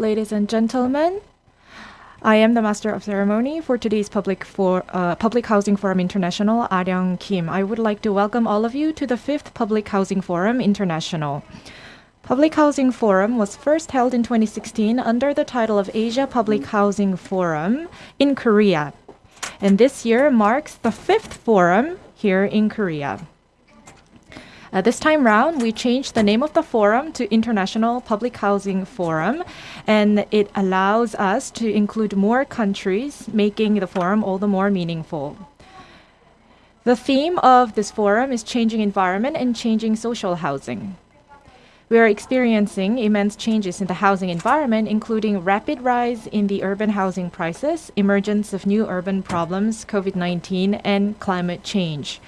Ladies and gentlemen, I am the Master of Ceremony for today's Public, for, uh, Public Housing Forum International, Aryang Kim. I would like to welcome all of you to the 5th Public Housing Forum International. Public Housing Forum was first held in 2016 under the title of Asia Public Housing Forum in Korea. And this year marks the fifth forum here in Korea. Uh, this time round, we changed the name of the forum to International Public Housing Forum, and it allows us to include more countries, making the forum all the more meaningful. The theme of this forum is changing environment and changing social housing. We are experiencing immense changes in the housing environment, including rapid rise in the urban housing prices, emergence of new urban problems, COVID-19, and climate change.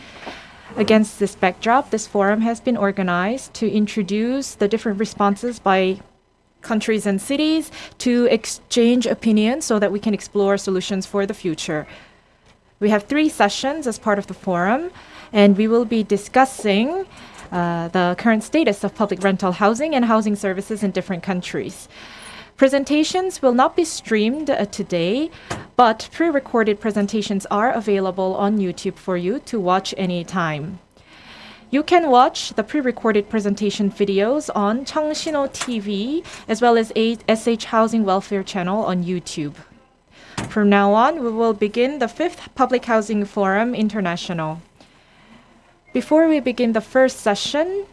Against this backdrop, this forum has been organized to introduce the different responses by countries and cities to exchange opinions so that we can explore solutions for the future. We have three sessions as part of the forum, and we will be discussing uh, the current status of public rental housing and housing services in different countries. Presentations will not be streamed uh, today, but pre-recorded presentations are available on YouTube for you to watch anytime. You can watch the pre-recorded presentation videos on Cheongshino TV as well as SH Housing Welfare channel on YouTube. From now on, we will begin the fifth Public Housing Forum International. Before we begin the first session,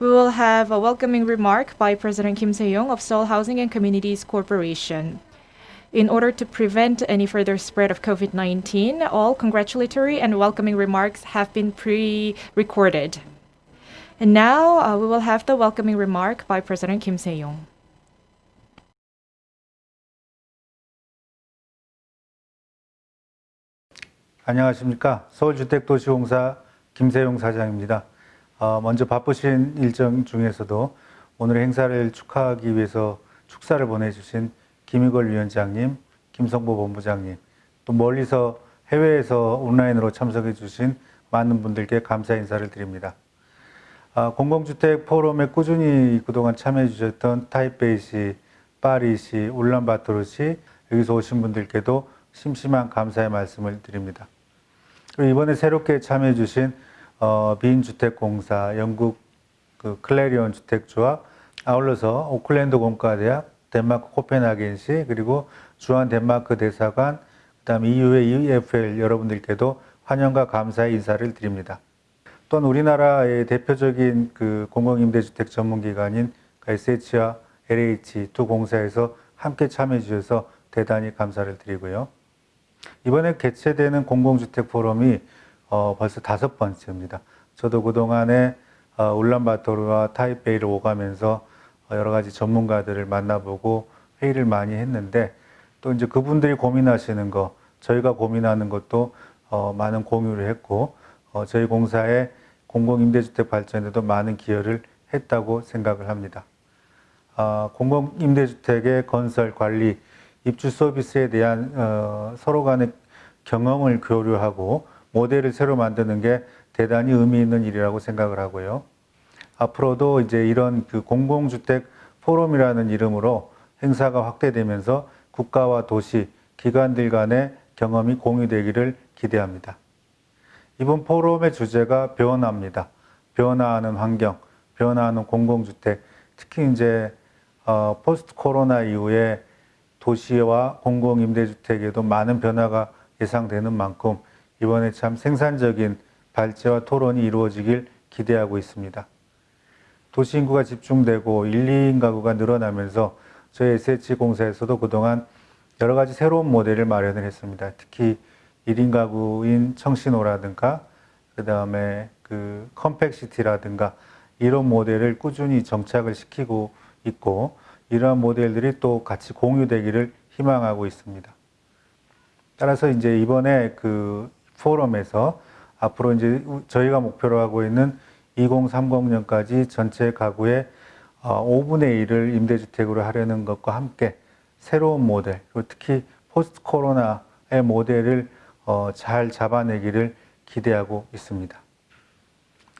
we will have a welcoming remark by President Kim Se-young of Seoul Housing and Communities Corporation. In order to prevent any further spread of COVID-19, all congratulatory and welcoming remarks have been pre-recorded. And now uh, we will have the welcoming remark by President Kim Se-young. 안녕하십니까. 서울주택도시공사 김세용 사장입니다. 어, 먼저 바쁘신 일정 중에서도 오늘 행사를 축하하기 위해서 축사를 보내주신 김희걸 위원장님, 김성보 본부장님, 또 멀리서 해외에서 온라인으로 참석해 주신 많은 분들께 감사 인사를 드립니다. 아, 공공주택 포럼에 꾸준히 그동안 참여해 주셨던 타이베이시, 파리시, 울란바토르시 여기서 오신 분들께도 심심한 감사의 말씀을 드립니다. 그리고 이번에 새롭게 참여해 주신 어, 빈주택공사, 영국 그 클레리온 주택조합, 아울러서 오클랜드 공과대학, 덴마크 코펜하겐시, 그리고 주한 덴마크 대사관, 그 다음 EU의 EFL 여러분들께도 환영과 감사의 인사를 드립니다. 또한 우리나라의 대표적인 그 공공임대주택 전문기관인 SH와 LH 두 공사에서 함께 참여해 주셔서 대단히 감사를 드리고요. 이번에 개최되는 공공주택 포럼이 어, 벌써 다섯 번째입니다. 저도 그동안에 어, 울란바토르와 타이베이를 오가면서 어, 여러 가지 전문가들을 만나보고 회의를 많이 했는데 또 이제 그분들이 고민하시는 거 저희가 고민하는 것도 어, 많은 공유를 했고 어, 저희 공사의 공공임대주택 발전에도 많은 기여를 했다고 생각을 합니다. 어, 공공임대주택의 건설, 관리, 입주 서비스에 대한 어, 서로 간의 경험을 교류하고 모델을 새로 만드는 게 대단히 의미 있는 일이라고 생각을 하고요. 앞으로도 이제 이런 그 공공주택 포럼이라는 이름으로 행사가 확대되면서 국가와 도시, 기관들 간의 경험이 공유되기를 기대합니다. 이번 포럼의 주제가 변화입니다. 변화하는 환경, 변화하는 공공주택, 특히 이제 어, 포스트 코로나 이후에 도시와 공공임대주택에도 많은 변화가 예상되는 만큼 이번에 참 생산적인 발제와 토론이 이루어지길 기대하고 있습니다. 도시 인구가 집중되고 1, 2인 가구가 늘어나면서 저희 SH공사에서도 그동안 여러 가지 새로운 모델을 마련을 했습니다. 특히 1인 가구인 청신호라든가 그 다음에 그 컴팩시티라든가 이런 모델을 꾸준히 정착을 시키고 있고 이러한 모델들이 또 같이 공유되기를 희망하고 있습니다. 따라서 이제 이번에 그 포럼에서 앞으로 이제 저희가 목표로 하고 있는 2030년까지 전체 가구의 5분의 어, 1을 임대주택으로 하려는 것과 함께 새로운 모델, 그리고 특히 포스트 코로나의 모델을 어, 잘 잡아내기를 기대하고 있습니다.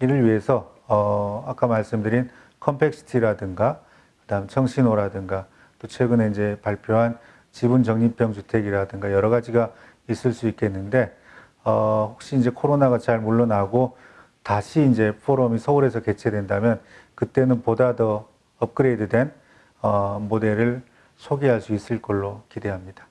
이를 위해서 어, 아까 말씀드린 컴팩시티라든가 그다음 청신호라든가 또 최근에 이제 발표한 지분 적립형 주택이라든가 여러 가지가 있을 수 있겠는데 어, 혹시 이제 코로나가 잘 물러나고 다시 이제 포럼이 서울에서 개최된다면 그때는 보다 더 업그레이드된 어, 모델을 소개할 수 있을 걸로 기대합니다.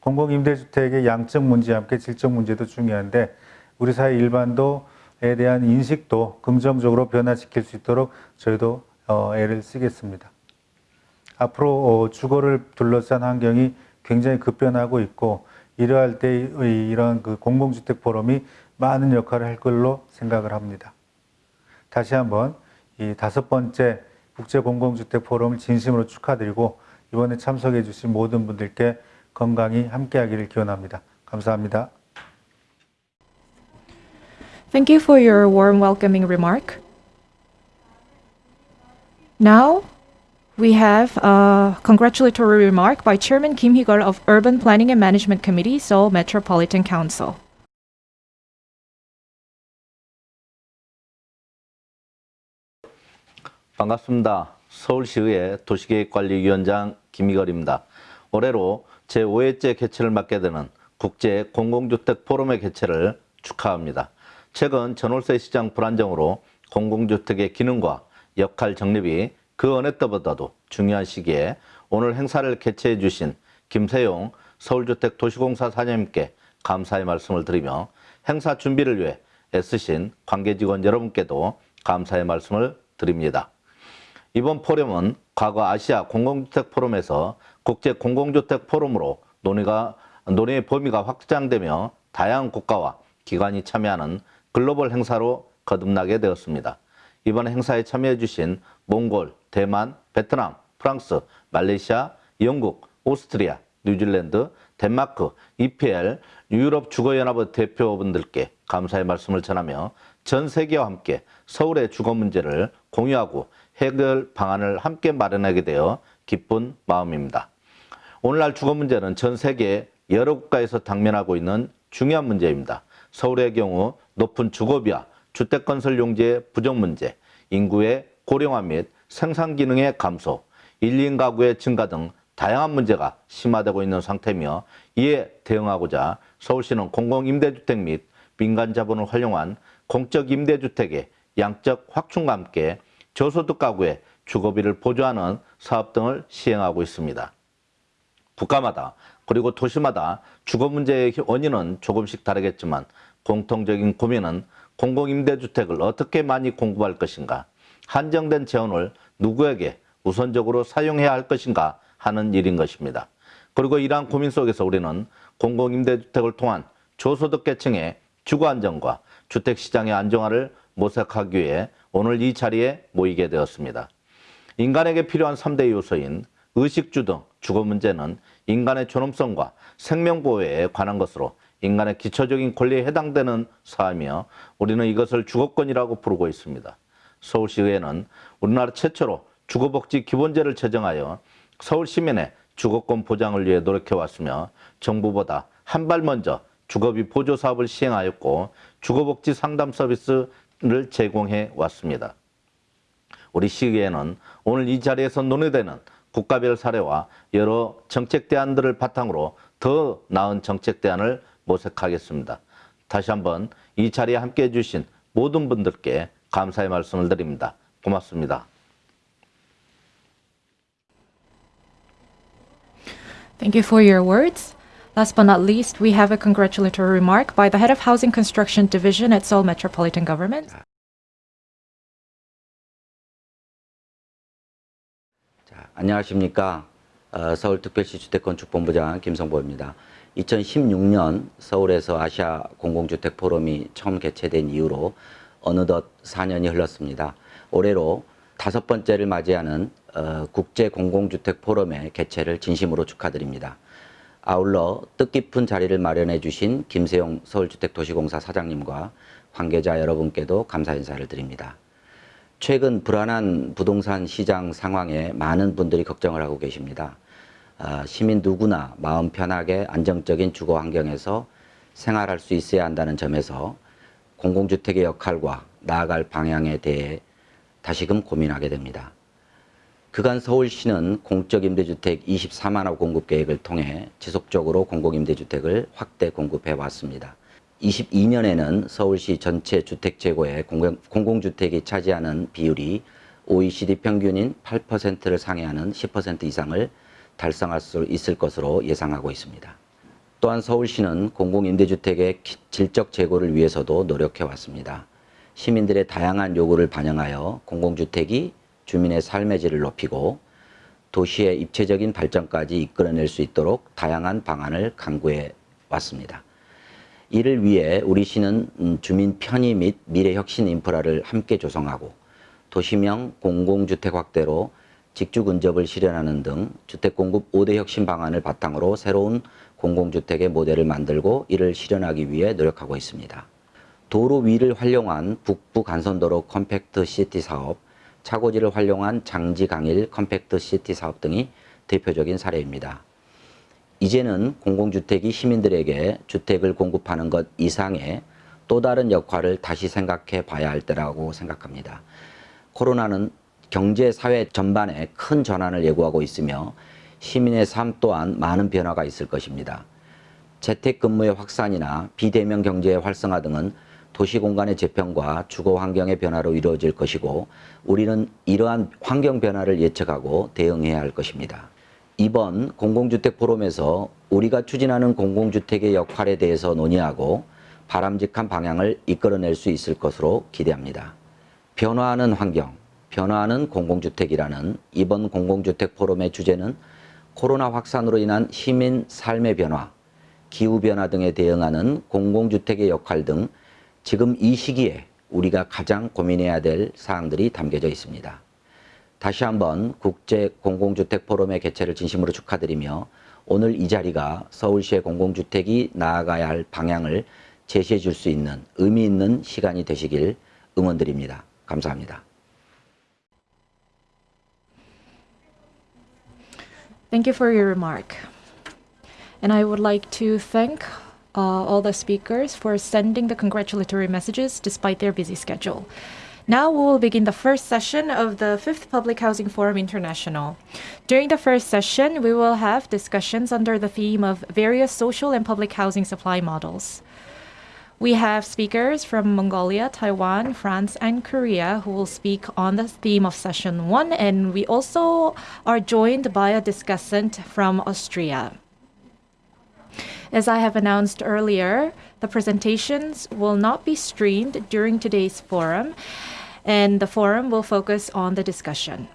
공공임대주택의 양적 문제와 함께 질적 문제도 중요한데 우리 사회 일반도에 대한 인식도 긍정적으로 변화시킬 수 있도록 저희도 어, 애를 쓰겠습니다. 앞으로 어, 주거를 둘러싼 환경이 굉장히 급변하고 있고 이러할 때의 이런 그 공공주택 포럼이 많은 역할을 할 걸로 생각을 합니다. 다시 한번 이 다섯 번째 국제 공공주택 포럼을 진심으로 축하드리고 이번에 참석해 주신 모든 분들께 건강히 함께하기를 기원합니다. 감사합니다. Thank you for your warm welcoming remark. Now, we have a congratulatory remark by Chairman Kim Hee-gul of Urban Planning and Management Committee, Seoul Metropolitan Council. 반갑습니다. 서울시의회 도시계획관리위원장 김희걸입니다. 올해로 제5회째 개최를 맡게 되는 국제 공공주택 포럼의 개최를 축하합니다. 최근 전월세 시장 불안정으로 공공주택의 기능과 역할 정립이 그 어느 때보다도 중요한 시기에 오늘 행사를 개최해 주신 김세용 서울주택도시공사 사장님께 감사의 말씀을 드리며 행사 준비를 위해 애쓰신 관계직원 여러분께도 감사의 말씀을 드립니다. 이번 포럼은 과거 아시아 공공주택 포럼에서 국제 공공주택 포럼으로 논의가 논의의 범위가 확장되며 다양한 국가와 기관이 참여하는 글로벌 행사로 거듭나게 되었습니다. 이번 행사에 참여해 주신 몽골, 대만, 베트남, 프랑스, 말레이시아, 영국, 오스트리아, 뉴질랜드, 덴마크, EPL, 유럽 주거연합의 대표분들께 감사의 말씀을 전하며 전 세계와 함께 서울의 주거 문제를 공유하고 해결 방안을 함께 마련하게 되어 기쁜 마음입니다. 오늘날 주거 문제는 전 세계 여러 국가에서 당면하고 있는 중요한 문제입니다. 서울의 경우 높은 주거비와 주택건설 용지의 부족 문제, 인구의 고령화 및 생산 기능의 감소, 1인 가구의 증가 등 다양한 문제가 심화되고 있는 상태며 이에 대응하고자 서울시는 공공임대주택 및 민간 자본을 활용한 공적 임대주택의 양적 확충과 함께 저소득 가구의 주거비를 보조하는 사업 등을 시행하고 있습니다. 국가마다 그리고 도시마다 주거 문제의 원인은 조금씩 다르겠지만 공통적인 고민은 공공임대주택을 어떻게 많이 공급할 것인가, 한정된 재원을 누구에게 우선적으로 사용해야 할 것인가 하는 일인 것입니다. 그리고 이러한 고민 속에서 우리는 공공임대주택을 통한 저소득 계층의 주거 안정과 주택시장의 안정화를 모색하기 위해 오늘 이 자리에 모이게 되었습니다. 인간에게 필요한 3대 요소인 의식주 등 주거 문제는 인간의 존엄성과 생명보호에 관한 것으로 인간의 기초적인 권리에 해당되는 사항이며 우리는 이것을 주거권이라고 부르고 있습니다. 서울시의회는 우리나라 최초로 주거복지 기본제를 제정하여 서울 시민의 주거권 보장을 위해 노력해왔으며 정부보다 한 발 먼저 주거비 보조 사업을 시행하였고 주거복지 상담 서비스를 제공해 왔습니다. 우리 시의회는 오늘 이 자리에서 논의되는 국가별 사례와 여러 정책 대안들을 바탕으로 더 나은 정책 대안을 모색하겠습니다. 다시 한번 이 자리에 함께해 주신 모든 분들께 감사의 말씀을 드립니다. 고맙습니다. Thank you for your words. Last but not least, we have a congratulatory remark by the head of Housing Construction Division at Seoul Metropolitan Government. 자, 안녕하십니까. 어, 서울특별시 주택건축본부장 김성보입니다. 2016년 서울에서 아시아 공공주택 포럼이 처음 개최된 이후로 어느덧 4년이 흘렀습니다. 올해로 다섯 번째를 맞이하는 어, 국제 공공주택 포럼의 개최를 진심으로 축하드립니다. 아울러 뜻깊은 자리를 마련해 주신 김세용 서울주택도시공사 사장님과 관계자 여러분께도 감사 인사를 드립니다. 최근 불안한 부동산 시장 상황에 많은 분들이 걱정을 하고 계십니다. 아, 시민 누구나 마음 편하게 안정적인 주거 환경에서 생활할 수 있어야 한다는 점에서 공공주택의 역할과 나아갈 방향에 대해 다시금 고민하게 됩니다. 그간 서울시는 공적 임대주택 24만 호 공급 계획을 통해 지속적으로 공공임대주택을 확대 공급해 왔습니다. 22년에는 서울시 전체 주택 재고의 공공 주택이 차지하는 비율이 OECD 평균인 8%를 상회하는 10% 이상을 달성할 수 있을 것으로 예상하고 있습니다. 또한 서울시는 공공임대주택의 질적 재고를 위해서도 노력해 왔습니다. 시민들의 다양한 요구를 반영하여 공공주택이 주민의 삶의 질을 높이고 도시의 입체적인 발전까지 이끌어낼 수 있도록 다양한 방안을 강구해 왔습니다. 이를 위해 우리 시는 음, 주민 편의 및 미래 혁신 인프라를 함께 조성하고 도시명 공공주택 확대로 직주 근접을 실현하는 등 주택 공급 5대 혁신 방안을 바탕으로 새로운 공공주택의 모델을 만들고 이를 실현하기 위해 노력하고 있습니다. 도로 위를 활용한 북부 간선도로 컴팩트 시티 사업, 차고지를 활용한 장지 강일 컴팩트 시티 사업 등이 대표적인 사례입니다. 이제는 공공주택이 시민들에게 주택을 공급하는 것 이상의 또 다른 역할을 다시 생각해 봐야 할 때라고 생각합니다. 코로나는 경제, 사회 전반에 큰 전환을 예고하고 있으며 시민의 삶 또한 많은 변화가 있을 것입니다. 재택근무의 확산이나 비대면 경제의 활성화 등은 도시 공간의 재편과 주거 환경의 변화로 이루어질 것이고 우리는 이러한 환경 변화를 예측하고 대응해야 할 것입니다. 이번 공공주택 포럼에서 우리가 추진하는 공공주택의 역할에 대해서 논의하고 바람직한 방향을 이끌어낼 수 있을 것으로 기대합니다. 변화하는 환경, 변화하는 공공주택이라는 이번 공공주택 포럼의 주제는 코로나 확산으로 인한 시민 삶의 변화, 기후변화 등에 대응하는 공공주택의 역할 등 지금 이 시기에 우리가 가장 고민해야 될 사항들이 담겨져 있습니다. 다시 한번 국제 공공주택 포럼의 개최를 진심으로 축하드리며 오늘 이 자리가 서울시의 공공주택이 나아가야 할 방향을 제시해 줄 수 있는 의미 있는 시간이 되시길 응원드립니다. 감사합니다. Thank you for your remark. And I would like to thank uh, all the speakers for sending the congratulatory messages despite their busy schedule. Now we will begin the first session of the Fifth Public Housing Forum International. During the first session, we will have discussions under the theme of various social and public housing supply models. We have speakers from Mongolia, Taiwan, France, and Korea who will speak on the theme of session one, and we also are joined by a discussant from Austria. As I have announced earlier, the presentations will not be streamed during today's forum, and the forum will focus on the discussion.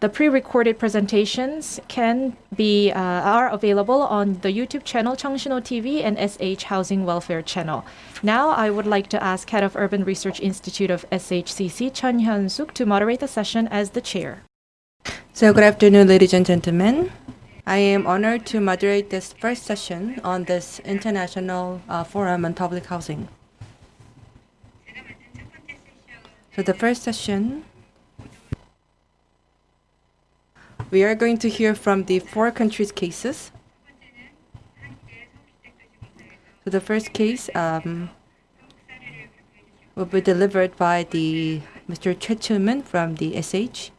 The pre-recorded presentations can be uh, are available on the YouTube channel Changshino TV and SH Housing Welfare channel. Now, I would like to ask Head of Urban Research Institute of SHCC Chun Hyun Suk to moderate the session as the chair. So good afternoon, ladies and gentlemen. I am honored to moderate this first session on this International uh, Forum on Public Housing. So the first session, we are going to hear from the four countries' cases. So the first case um, will be delivered by the Mr. Choi from the SH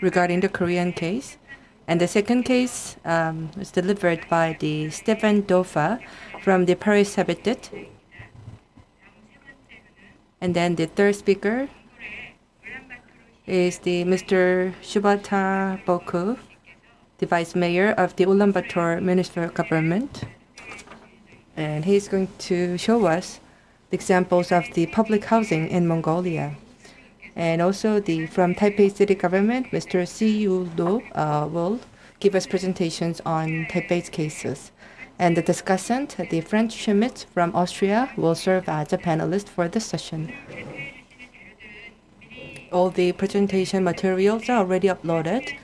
regarding the Korean case. And the second case um, was delivered by the Stéphane Dauphin from the Paris Habitat. And then the third speaker is the Mr. Shubhata Boku, the Vice Mayor of the Ulaanbaatar Municipal Government. And he's going to show us the examples of the public housing in Mongolia. And also the from Taipei City Government, Mr. Si Yu Do uh, will give us presentations on Taipei's cases. And the discussant, the Franz Schmidt from Austria, will serve as a panelist for this session. All the presentation materials are already uploaded,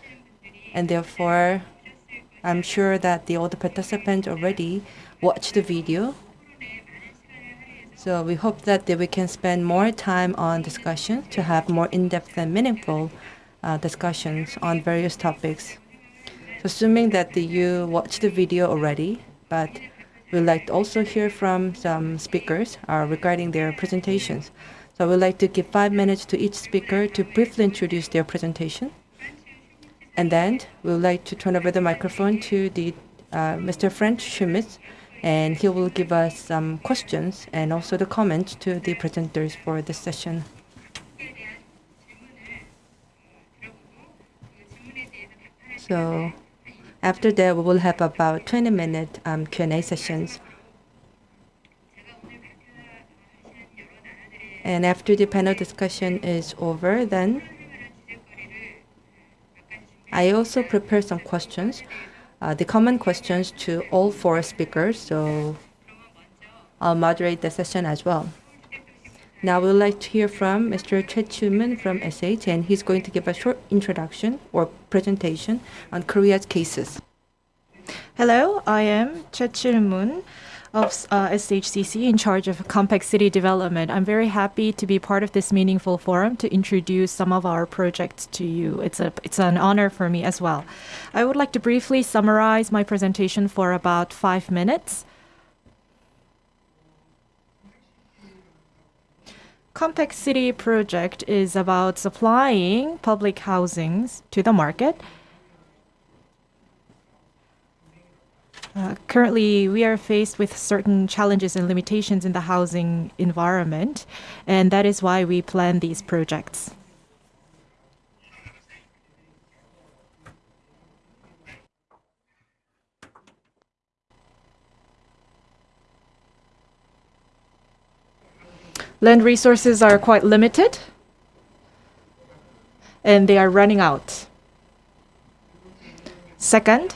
and therefore, I'm sure that the all the participants already watched the video so we hope that we can spend more time on discussion to have more in-depth and meaningful uh, discussions on various topics. So assuming that the, you watched the video already, but we'd like to also hear from some speakers uh, regarding their presentations. So I would like to give five minutes to each speaker to briefly introduce their presentation. And then we would like to turn over the microphone to the uh, Mr. Franz Schmitz, and he will give us some questions and also the comments to the presenters for this session. So after that, we will have about 20 minute um, Q&A sessions. And after the panel discussion is over, then I also prepared some questions, uh, the common questions to all four speakers. So I'll moderate the session as well. Now we would like to hear from Mr. Choi Choo-moon from SH, and he's going to give a short introduction or presentation on Korea's cases. Hello, I am Choi Moon of uh, SHCC in charge of compact city development. I'm very happy to be part of this meaningful forum to introduce some of our projects to you. It's a it's an honor for me as well. I would like to briefly summarize my presentation for about five minutes. Compact City project is about supplying public housings to the market. Uh, currently, we are faced with certain challenges and limitations in the housing environment, and that is why we plan these projects. Land resources are quite limited and they are running out. Second,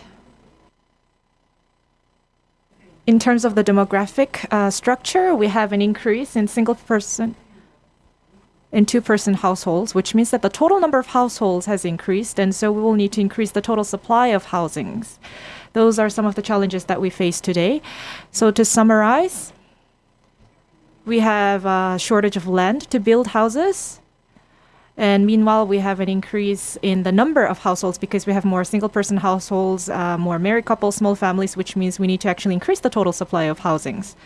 in terms of the demographic uh, structure, we have an increase in single person and two person households, which means that the total number of households has increased, and so we will need to increase the total supply of housings. Those are some of the challenges that we face today. So, to summarize, we have a shortage of land to build houses. And meanwhile, we have an increase in the number of households because we have more single person households, uh, more married couples, small families, which means we need to actually increase the total supply of housings.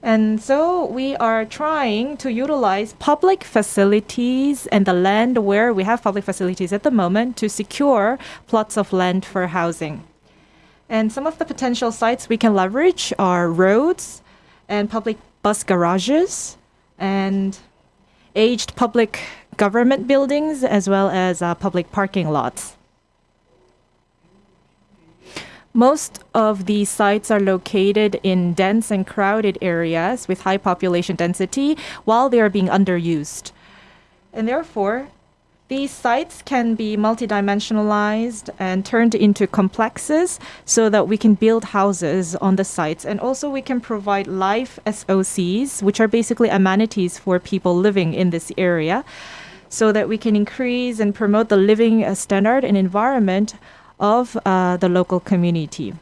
And so we are trying to utilize public facilities and the land where we have public facilities at the moment to secure plots of land for housing. And some of the potential sites we can leverage are roads and public bus garages and aged public government buildings as well as uh, public parking lots. Most of these sites are located in dense and crowded areas with high population density while they are being underused. And therefore, these sites can be multidimensionalized and turned into complexes so that we can build houses on the sites. And also, we can provide life SOCs, which are basically amenities for people living in this area, so that we can increase and promote the living uh, standard and environment of uh, the local community.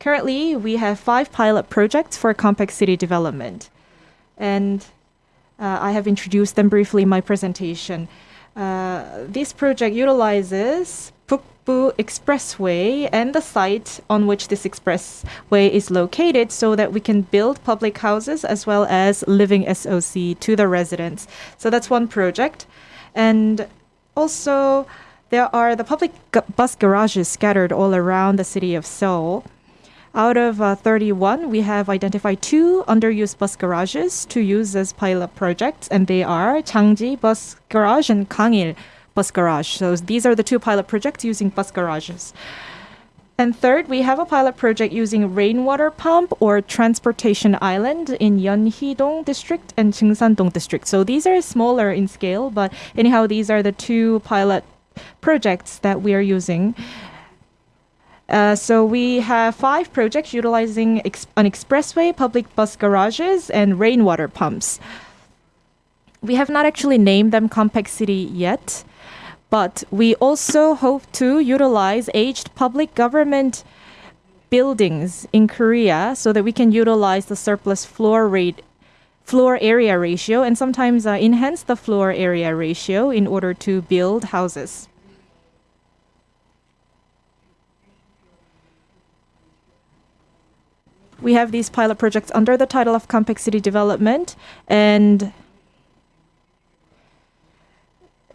Currently, we have five pilot projects for compact city development. And uh, I have introduced them briefly in my presentation. Uh, this project utilizes Bukbu Expressway and the site on which this expressway is located so that we can build public houses as well as living SOC to the residents. So that's one project. And also, there are the public bus garages scattered all around the city of Seoul. Out of uh, 31, we have identified two underused bus garages to use as pilot projects, and they are Changji Bus Garage and Kangil Bus Garage. So these are the two pilot projects using bus garages. And third, we have a pilot project using rainwater pump or transportation island in Yeonhee-dong district and Cheungsan-dong district. So these are smaller in scale, but anyhow, these are the two pilot projects that we are using. Uh, so we have five projects utilizing ex- an expressway, public bus garages, and rainwater pumps. We have not actually named them Compact City yet, but we also hope to utilize aged public government buildings in Korea so that we can utilize the surplus floor rate floor area ratio and sometimes uh, enhance the floor area ratio in order to build houses. We have these pilot projects under the title of Compact City Development, and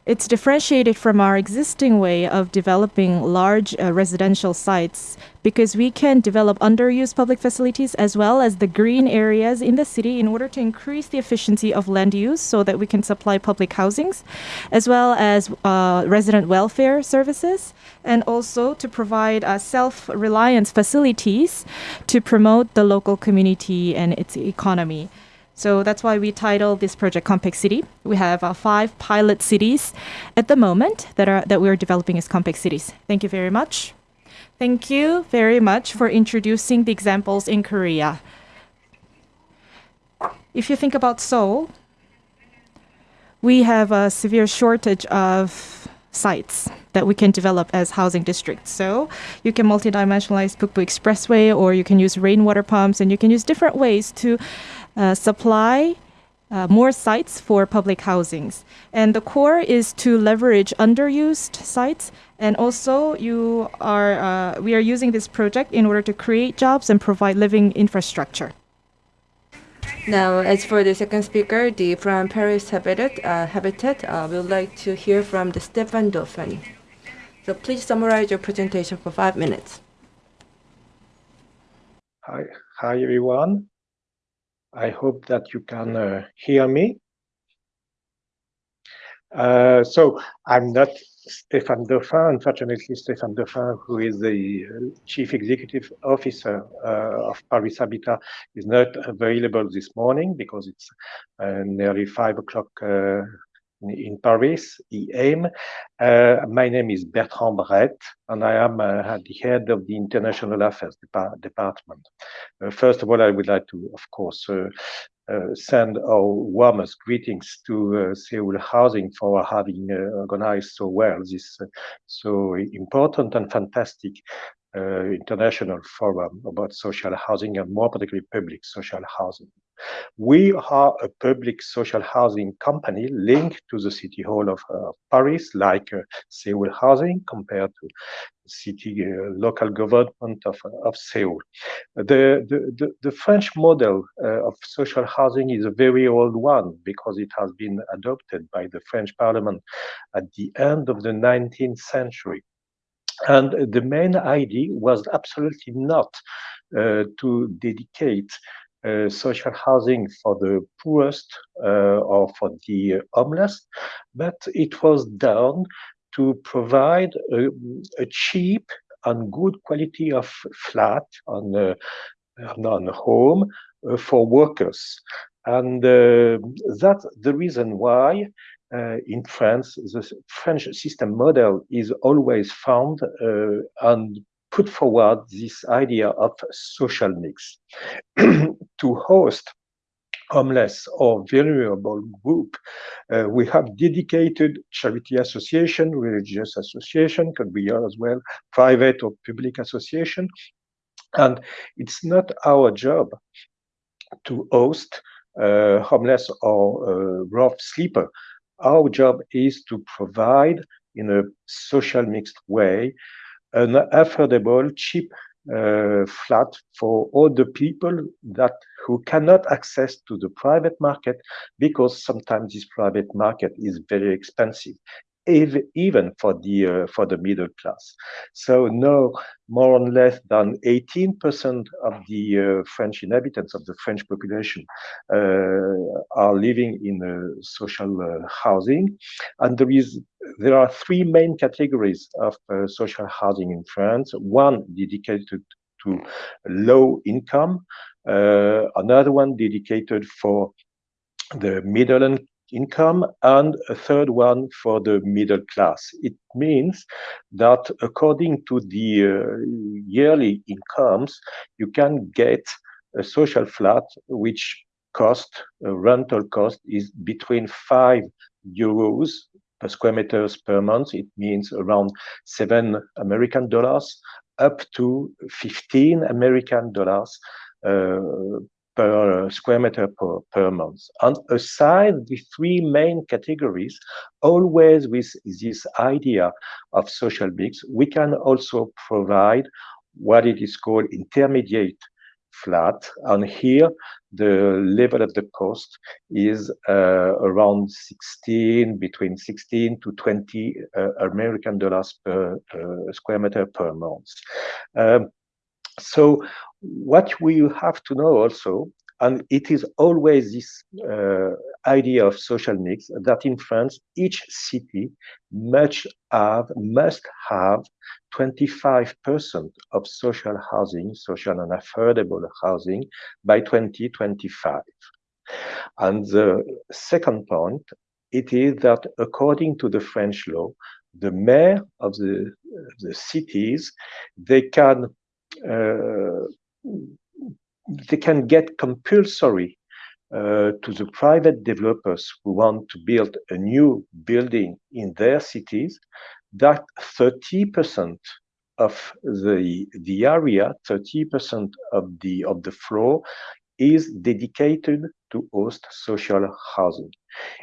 It's differentiated from our existing way of developing large uh, residential sites because we can develop underused public facilities as well as the green areas in the city in order to increase the efficiency of land use so that we can supply public housings as well as uh, resident welfare services and also to provide uh, self-reliance facilities to promote the local community and its economy. So that's why we titled this project Compact City. We have uh, five pilot cities at the moment that are that we are developing as compact cities. Thank you very much. Thank you very much for introducing the examples in Korea. If you think about Seoul, we have a severe shortage of sites that we can develop as housing districts. So you can multidimensionalize Bukbu Expressway or you can use rainwater pumps and you can use different ways to supply uh, more sites for public housings. And the core is to leverage underused sites. And also, you are uh, we are using this project in order to create jobs and provide living infrastructure. Now, as for the second speaker, the from Paris Habitat, uh, Habitat, uh, we would like to hear from the Stéphane Dauphin. So please summarize your presentation for five minutes. Hi, hi everyone. I hope that you can uh, hear me. Uh, so I'm not Stéphane Dauphin. Unfortunately, Stéphane Dauphin, who is the uh, chief executive officer uh, of Paris Habitat, is not available this morning because it's uh, nearly five o'clock uh, in Paris, EM. Uh, my name is Bertrand Brett, and I am uh, the head of the International Affairs Dep Department. Uh, first of all, I would like to, of course, uh, uh, send our warmest greetings to uh, Seoul Housing for having organized so well this so important and fantastic international forum about social housing and more particularly public social housing. We are a public social housing company linked to the City Hall of uh, Paris, like uh, Seoul Housing, compared to city uh, local government of, of Seoul. The, the, the, the French model uh, of social housing is a very old one because it has been adopted by the French parliament at the end of the 19th century. And the main idea was absolutely not uh, to dedicate uh, social housing for the poorest uh, or for the homeless, but it was done to provide a, a cheap and good quality of flat on a, on home uh, for workers. And uh, that's the reason why uh, in France, the French system model is always found uh, and put forward this idea of social mix to host homeless or vulnerable group. Uh, we have dedicated charity association, religious association, could be as well, private or public association. And it's not our job to host uh, homeless or uh, rough sleeper. Our job is to provide in a social mixed way an affordable, cheap uh, flat for all the people that who cannot access to the private market because sometimes this private market is very expensive even for the uh, for the middle class. So no more or less than 18% of the uh, French inhabitants of the French population uh, are living in uh, social uh, housing, and there is there are three main categories of uh, social housing in France. One dedicated to low income, another one dedicated for the middle and income and a third one for the middle class. It means that according to the uh, yearly incomes, you can get a social flat which cost, rental cost is between 5 euros per square meters per month. It means around 7 American dollars up to 15 American dollars uh, per square meter per, per month. And aside the three main categories, always with this idea of social mix, we can also provide what it is called intermediate flat. And here, the level of the cost is uh, around 16, between 16 to 20 uh, American dollars per uh, square meter per month. Um, so what we have to know also, and it is always this uh, idea of social mix that in France, each city must have, must have 25% of social housing, social and affordable housing by 2025. And the second point, it is that according to the French law, the mayor of the, the cities, they can they can get compulsory uh, to the private developers who want to build a new building in their cities that 30% of the the area 30% of the of the floor is dedicated to host social housing.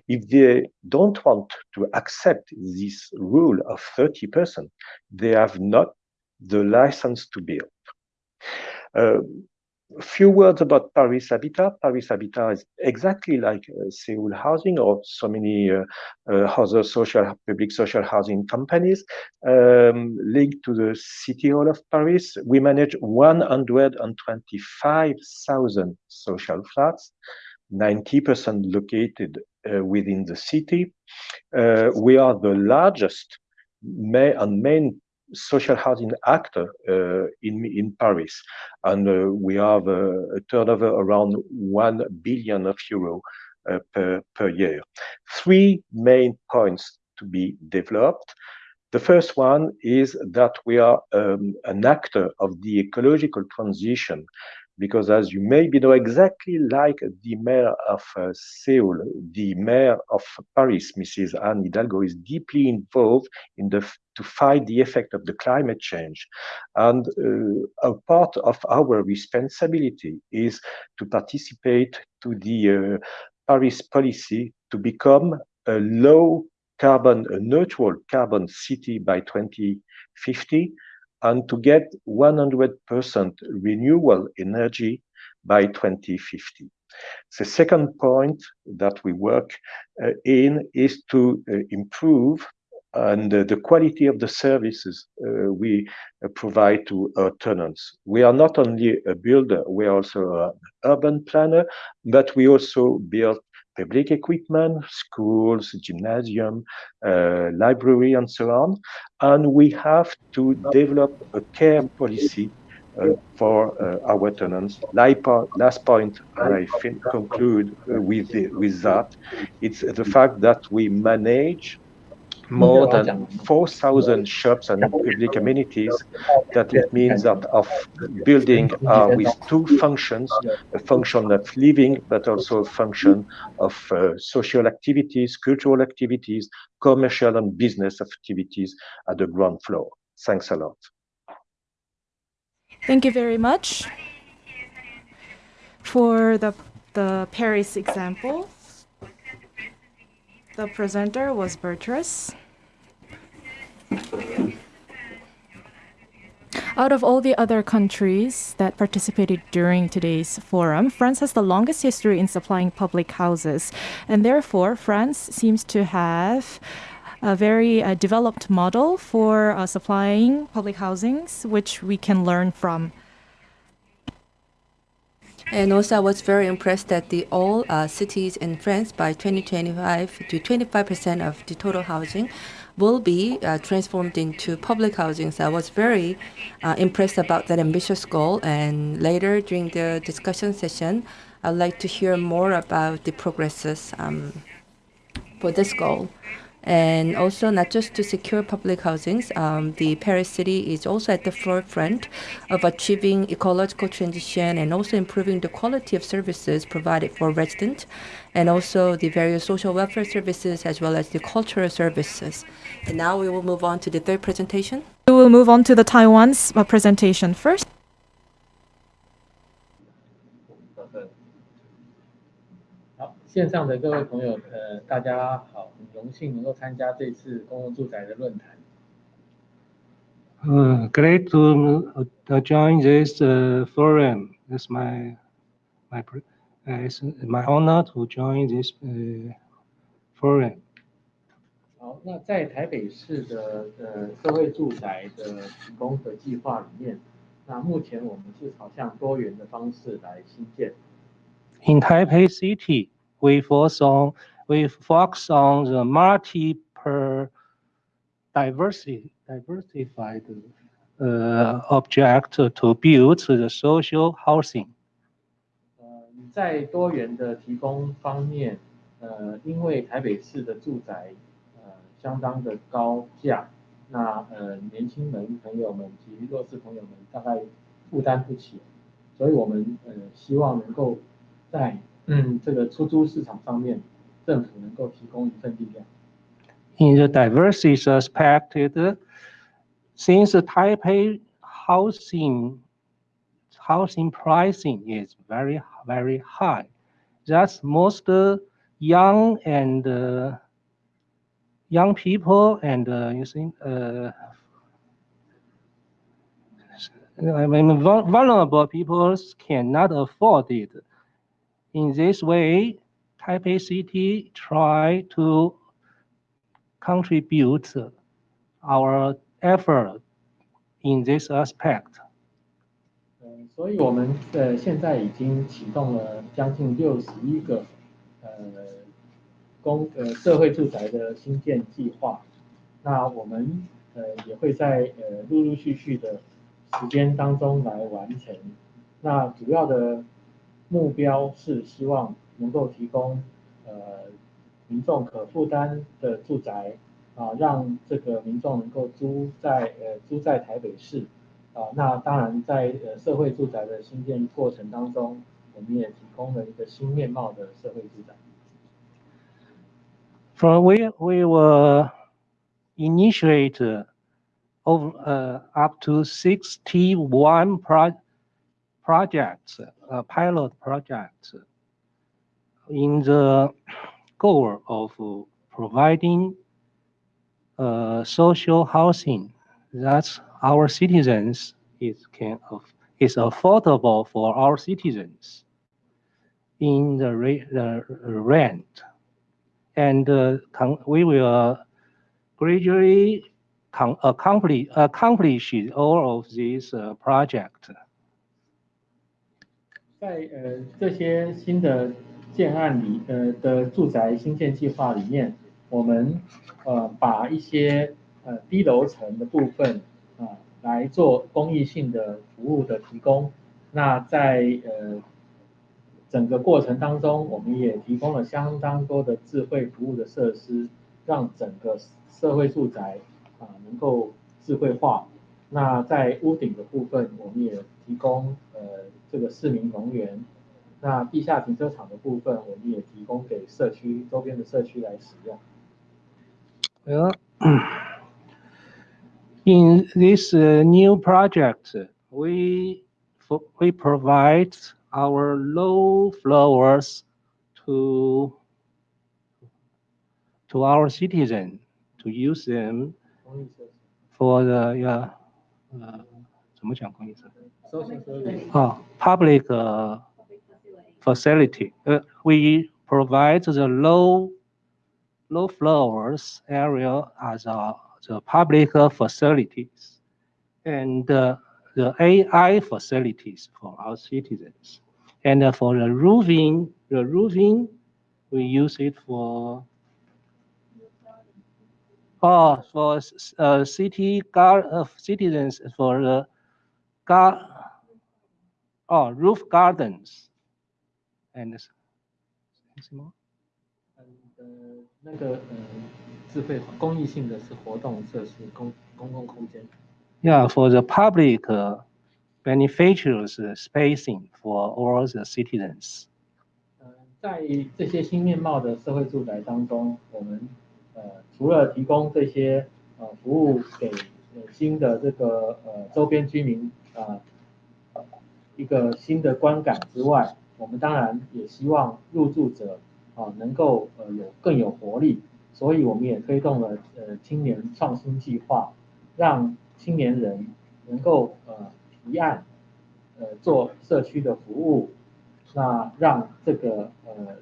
If they don't want to accept this rule of 30% they have not the license to build. uh, a few words about Paris Habitat. Paris Habitat is exactly like uh, Seoul Housing or so many uh, uh, other social, public social housing companies um, linked to the City Hall of Paris. We manage 125,000 social flats, 90% located uh, within the city. Uh, we are the largest may and main social housing actor uh, in in Paris, and uh, we have a, a, turnover around one billion of euro uh, per per year. Three main points to be developed. The first one is that we are um, an actor of the ecological transition because as you maybe know exactly like the mayor of uh, Seoul, the mayor of Paris, Mrs. Anne Hidalgo, is deeply involved in the to fight the effect of the climate change. And uh, a part of our responsibility is to participate to the uh, Paris policy to become a low carbon, a neutral carbon city by 2050 and to get 100% renewable energy by 2050. The second point that we work uh, in is to uh, improve and uh, the quality of the services uh, we uh, provide to our tenants. We are not only a builder, we are also an urban planner, but we also build public equipment, schools, gymnasium, uh, library, and so on. And we have to develop a care policy uh, for uh, our tenants. Last point, I conclude with, with that, it's the fact that we manage more than 4,000 shops and public amenities, that it means that of building uh, with two functions, a function of living, but also a function of uh, social activities, cultural activities, commercial and business activities at the ground floor. Thanks a lot. Thank you very much for the, the Paris example. The presenter was Bertrus. Out of all the other countries that participated during today's forum, France has the longest history in supplying public houses, and therefore France seems to have a very uh, developed model for uh, supplying public housings, which we can learn from. And also, I was very impressed that the all uh, cities in France by 2025 to 25% of the total housing will be uh, transformed into public housing. So I was very uh, impressed about that ambitious goal. And later during the discussion session, I'd like to hear more about the progresses um, for this goal and also not just to secure public housings. Um, the Paris city is also at the forefront of achieving ecological transition and also improving the quality of services provided for residents and also the various social welfare services as well as the cultural services. And now we will move on to the third presentation. We will move on to the Taiwan's presentation first. 线上的各位朋友，呃，大家好，很荣幸能够参加这次公共住宅的论坛。Uh, great to uh, join this uh, forum. it's my my pr- uh, it's my honor to join this uh, forum. 好，那在台北市的呃社会住宅的提供的计划里面，那目前我们是朝向多元的方式来新建。In Taipei City, we focus on we focus on the multi per diversity diversified uh, object to build the social housing. 呃，在多元的提供方面，呃，因为台北市的住宅呃相当的高价，那呃年轻人朋友们及弱势朋友们大概负担不起，所以我们呃希望能够在嗯这个出租市场上面，政府能够提供一份力量。 In the diversity aspect, it- since the Taipei housing housing pricing is very very high, that's most uh, young and uh, young people and uh, you see uh, I mean vul- vulnerable people cannot afford it. In this way, Taipei City try to contribute our effort in this aspect. 嗯，所以我们呃现在已经启动了将近六十一个呃公呃社会住宅的新建计划。那我们呃也会在呃陆陆续续的时间当中来完成。那主要的 目标是希望能够提供呃民众可负担的住宅啊，让这个民众能够租在呃租在台北市。啊，那当然在呃社会住宅的新建过程当中，我们也提供了一个新面貌的社会住宅。For we we will initiate uh, over uh, up to 61 pro- projects, uh, pilot projects, in the goal of providing uh, social housing that our citizens is can is affordable for our citizens in the, re- the rent and uh, we will gradually accomplish, accomplish all of these uh, project. 在呃这些新的建案里，呃的住宅新建计划里面，我们呃把一些呃低楼层的部分啊、来做公益性的服务的提供。那在呃整个过程当中，我们也提供了相当多的智慧服务的设施，让整个社会住宅啊、能够智慧化。那在屋顶的部分，我们也提供呃这个市民公园。那地下停车场的部分，我们也提供给社区周边的社区来使用。 Well, in this uh, new project, we fo- we provide our low floors to to our citizen to use them 公益设施 for the yeah, 呃，怎么讲公益设施？ Oh, public uh, facility. Uh, we provide the low, low floors area as uh, the public facilities and uh, the AI facilities for our citizens. And uh, for the roofing, the roofing, we use it for Oh, for uh, city gar, uh, citizens for the gar, oh, roof gardens. And s- some more? 嗯呃，那个呃，智慧公益性的是活动设施、公公共空间。 Yeah, for the public uh, beneficiaries uh, spacing for all the citizens. 呃，在这些新面貌的社会住宅当中，我们呃除了提供这些呃服务给呃新的这个呃周边居民啊、呃、 一个新的观感之外，我们当然也希望入住者啊、能够呃有更有活力，所以我们也推动了呃青年创新计划，让青年人能够呃提案呃做社区的服务，那让这个呃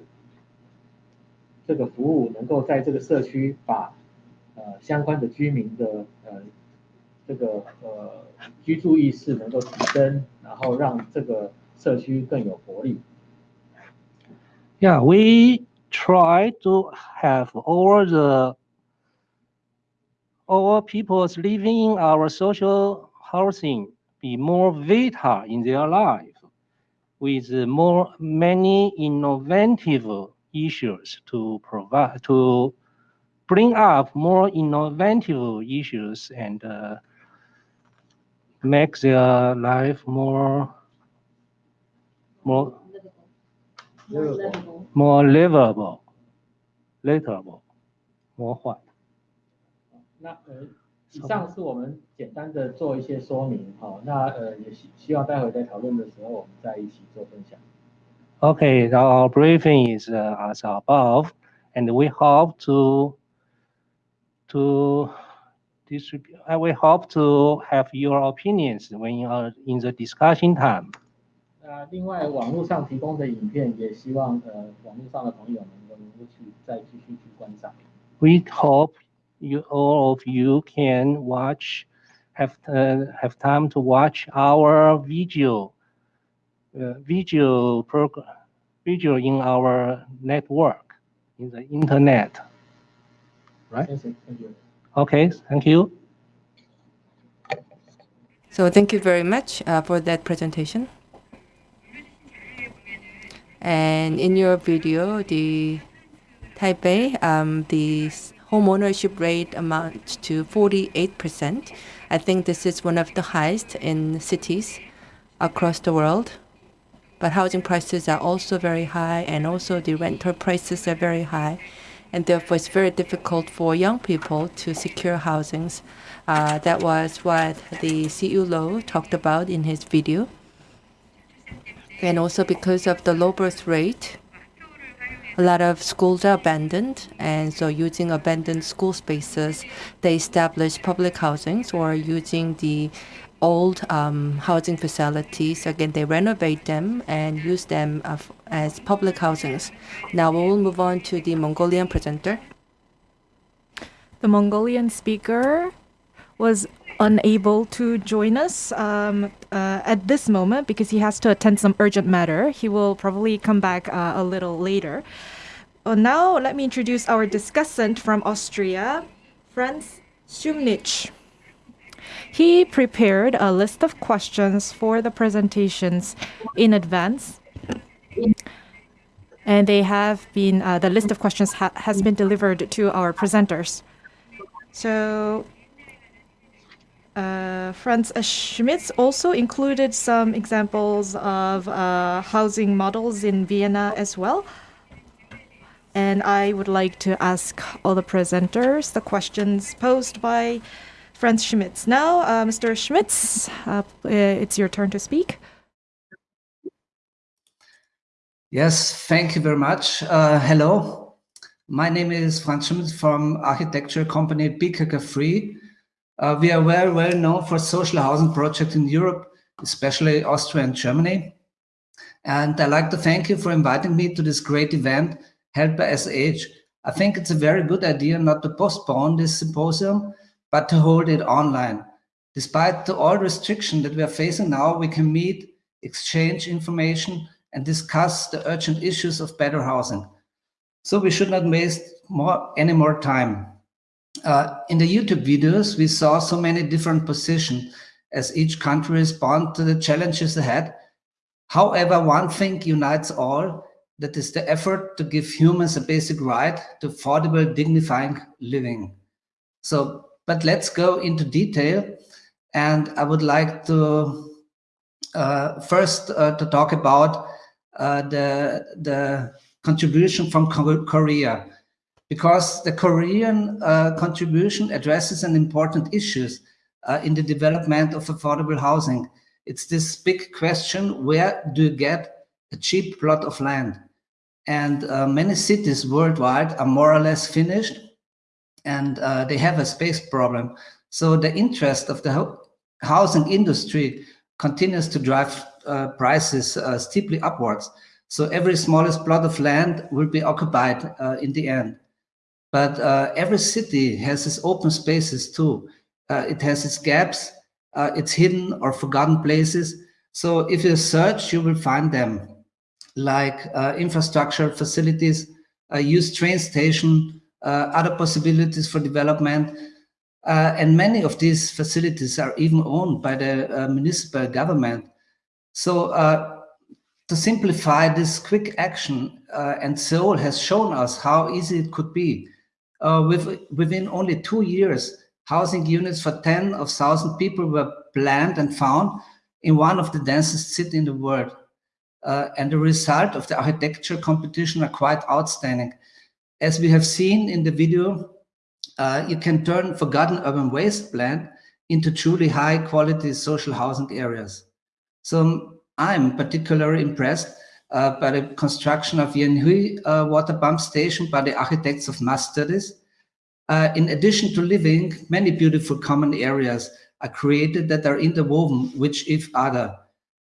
这个服务能够在这个社区把呃相关的居民的呃这个呃居住意识能够提升，然后让这个社区更有活力。 Yeah, we try to have all the all people's living in our social housing be more vital in their life with more many innovative issues to provide to bring up more innovative issues and uh, make their life more more more livable, livable, more what? 那呃，以上是我们简单的做一些说明，好，那呃也希希望待会在讨论的时候我们再一起做分享。 Okay, our briefing is uh, as above, and we hope to to distribute. Uh, we hope to have your opinions when you are in the discussion time. 那另外网络上提供的影片，也希望呃网络上的朋友们能够去再继续去观赏。 We hope you all of you can watch, have uh, have time to watch our video, uh, video program, video in our network, in the internet. Right. 谢谢，谢谢。 Okay, thank you. So thank you very much uh, for that presentation. And in your video, the Taipei, um, the home ownership rate amounts to 48%. I think this is one of the highest in cities across the world. But housing prices are also very high, and also the rental prices are very high. And therefore, it's very difficult for young people to secure housings. Uh, that was what the CU Low talked about in his video. And also because of the low birth rate, a lot of schools are abandoned, and so using abandoned school spaces, they establish public housings or using the old um, housing facilities. Again, they renovate them and use them uh, as public housings. Now we will move on to the Mongolian presenter. The Mongolian speaker was unable to join us um, uh, at this moment because he has to attend some urgent matter. He will probably come back uh, a little later. Uh, now, let me introduce our discussant from Austria, Franz Sumnitsch. He prepared a list of questions for the presentations in advance. And they have been, uh, the list of questions ha- has been delivered to our presenters. So, uh, Franz Sumnitsch also included some examples of uh, housing models in Vienna as well. And I would like to ask all the presenters the questions posed by Franz Sumnitsch. Now, uh, Mr. Sumnitsch, uh, uh, it's your turn to speak. Yes, thank you very much. Uh, hello, my name is Franz Sumnitsch from architecture company BKK-3. Uh, we are very well known for social housing projects in Europe, especially Austria and Germany. And I'd like to thank you for inviting me to this great event held by SH. I think it's a very good idea not to postpone this symposium, but to hold it online. Despite the all restriction that we are facing now, we can meet, exchange information, and discuss the urgent issues of better housing. So we should not waste more any more time. Uh, in the YouTube videos, we saw so many different positions as each country respond to the challenges ahead. However, one thing unites all, that is the effort to give humans a basic right to affordable, dignifying living. So, but let's go into detail. And I would like to uh, first uh, to talk about uh, the, the contribution from Korea, because the Korean uh, contribution addresses an important issues uh, in the development of affordable housing. It's this big question, where do you get a cheap plot of land? And uh, many cities worldwide are more or less finished and uh, they have a space problem. So the interest of the ho- housing industry continues to drive uh, prices uh, steeply upwards. So every smallest plot of land will be occupied uh, in the end. But uh, every city has its open spaces too. Uh, it has its gaps, its hidden or forgotten places. So if you search, you will find them, like infrastructure facilities, a used train station, other possibilities for development, uh, and many of these facilities are even owned by the uh, municipal government. So uh, to simplify this quick action, uh, and Seoul has shown us how easy it could be. Uh, with, within only two years, housing units for 10 of 1,000 people were planned and found in one of the densest cities in the world. Uh, and the result of the architecture competition are quite outstanding. As we have seen in the video, uh, you can turn forgotten urban wasteland into truly high quality social housing areas. So I'm particularly impressed uh, by the construction of Yeonhui uh, water pump station by the architects of mass studies. Uh, in addition to living, many beautiful common areas are created that are interwoven with each other.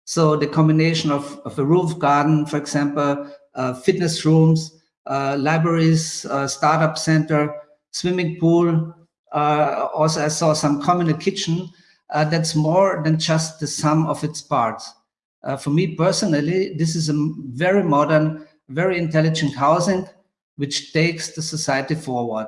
So the combination of, of a roof garden, for example, uh, fitness rooms, libraries, startup center, swimming pool. Uh, also, I saw some communal kitchen. Uh, that's more than just the sum of its parts. Uh, for me personally, this is a very modern, very intelligent housing, which takes the society forward.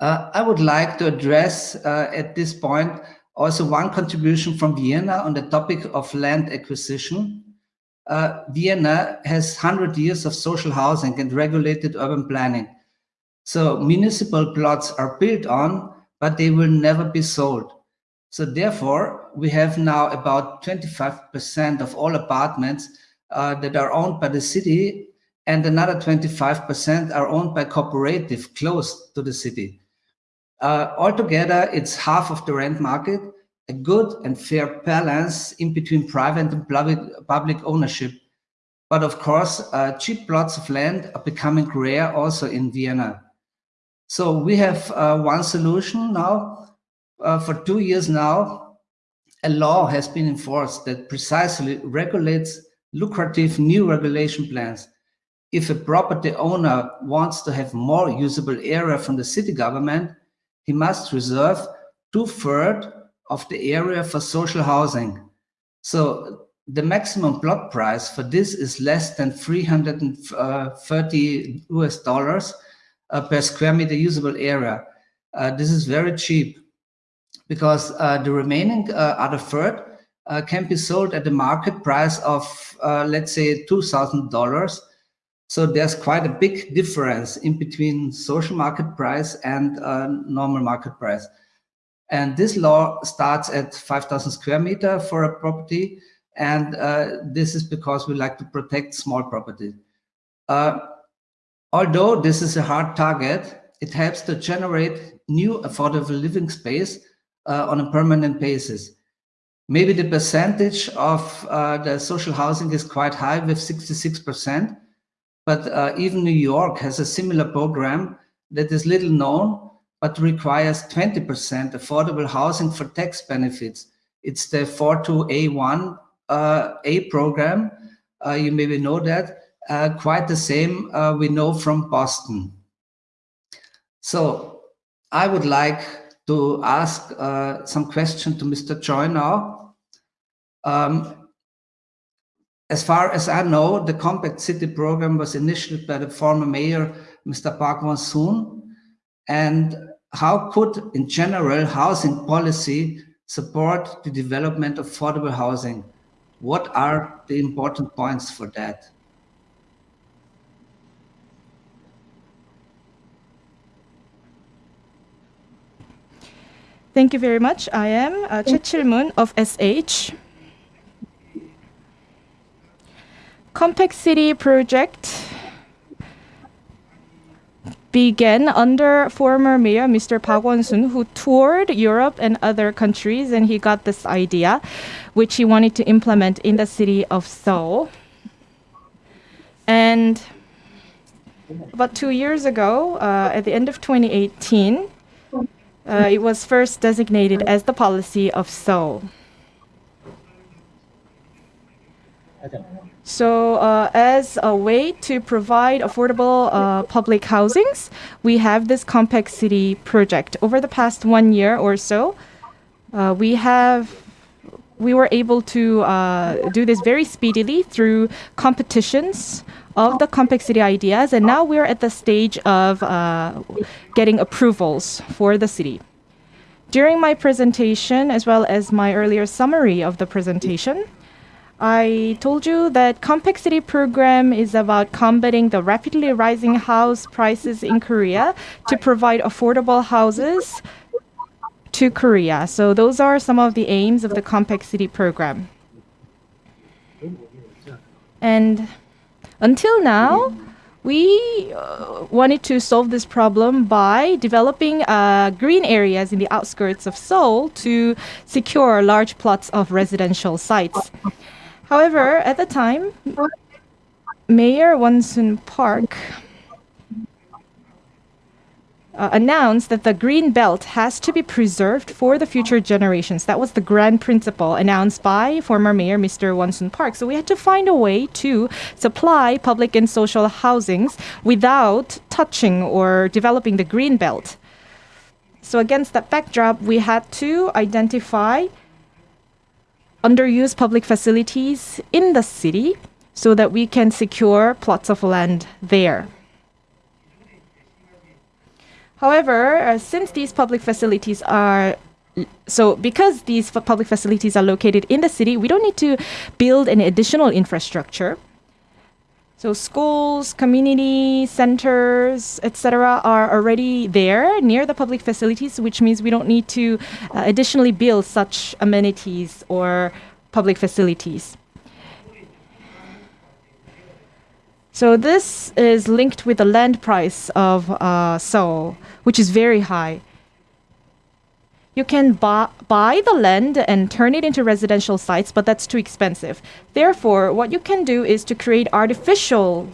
Uh, I would like to address uh, at this point also one contribution from Vienna on the topic of land acquisition. Uh, Vienna has 100 years of social housing and regulated urban planning. So municipal plots are built on, but they will never be sold. So therefore, we have now about 25% of all apartments uh, that are owned by the city and another 25% are owned by cooperative close to the city. Uh, altogether, it's half of the rent market, a good and fair balance in between private and public, ownership. But of course, uh, cheap plots of land are becoming rare also in Vienna. So we have uh, one solution now. Uh, for two years now, a law has been enforced that precisely regulates lucrative new regulation plans. If a property owner wants to have more usable area from the city government, he must reserve two-thirds of the area for social housing. So the maximum plot price for this is less than 330 uh, US dollars, uh, per square meter usable area. Uh, this is very cheap because uh, the remaining other third can be sold at the market price of, let's say, $2,000. So there's quite a big difference in between social market price and normal market price. And this law starts at 5,000 square meter for a property. And uh, this is because we like to protect small property. Uh, Although this is a hard target, it helps to generate new affordable living space uh, on a permanent basis. Maybe the percentage of uh, the social housing is quite high with 66%, but uh, even New York has a similar program that is little known, but requires 20% affordable housing for tax benefits. It's the 42A1 uh, A program. Uh, you maybe know that uh, quite the same uh, we know from Boston. So I would like to ask uh, some question to Mr. Choi now. Um, as far as I know, the Compact City program was initiated by the former mayor, Mr. Park Won-soon. And how could, in general, housing policy support the development of affordable housing? What are the important points for that? Thank you very much. I am uh, Choi Chil-moon of SH. Compact City project began under former mayor Mr. Park Won-soon, who toured Europe and other countries, and he got this idea, which he wanted to implement in the city of Seoul. And about two years ago, uh, at the end of 2018, uh, it was first designated as the policy of Seoul. So, uh, as a way to provide affordable uh, public housings, we have this compact city project. Over the past one year or so, uh, we have we were able to uh, do this very speedily through competitions of the compact city ideas, and now we're at the stage of uh, getting approvals for the city. During my presentation, as well as my earlier summary of the presentation, I told you that Compact City program is about combating the rapidly rising house prices in Korea to provide affordable houses to Korea. So those are some of the aims of the Compact City program. And until now, we uh, wanted to solve this problem by developing uh, green areas in the outskirts of Seoul to secure large plots of residential sites. However, at the time, Mayor Won-soon Park uh, announced that the green belt has to be preserved for the future generations. That was the grand principle announced by former mayor Mr. Won-soon Park. So we had to find a way to supply public and social housings without touching or developing the green belt. So against that backdrop, we had to identify underused public facilities in the city so that we can secure plots of land there. However, uh, since these public facilities are so because these public facilities are located in the city, we don't need to build any additional infrastructure. So schools, community centers, etc., are already there near the public facilities, which means we don't need to uh, additionally build such amenities or public facilities. So this is linked with the land price of uh, Seoul, which is very high. You can buy, buy the land and turn it into residential sites, but that's too expensive. Therefore, what you can do is to create artificial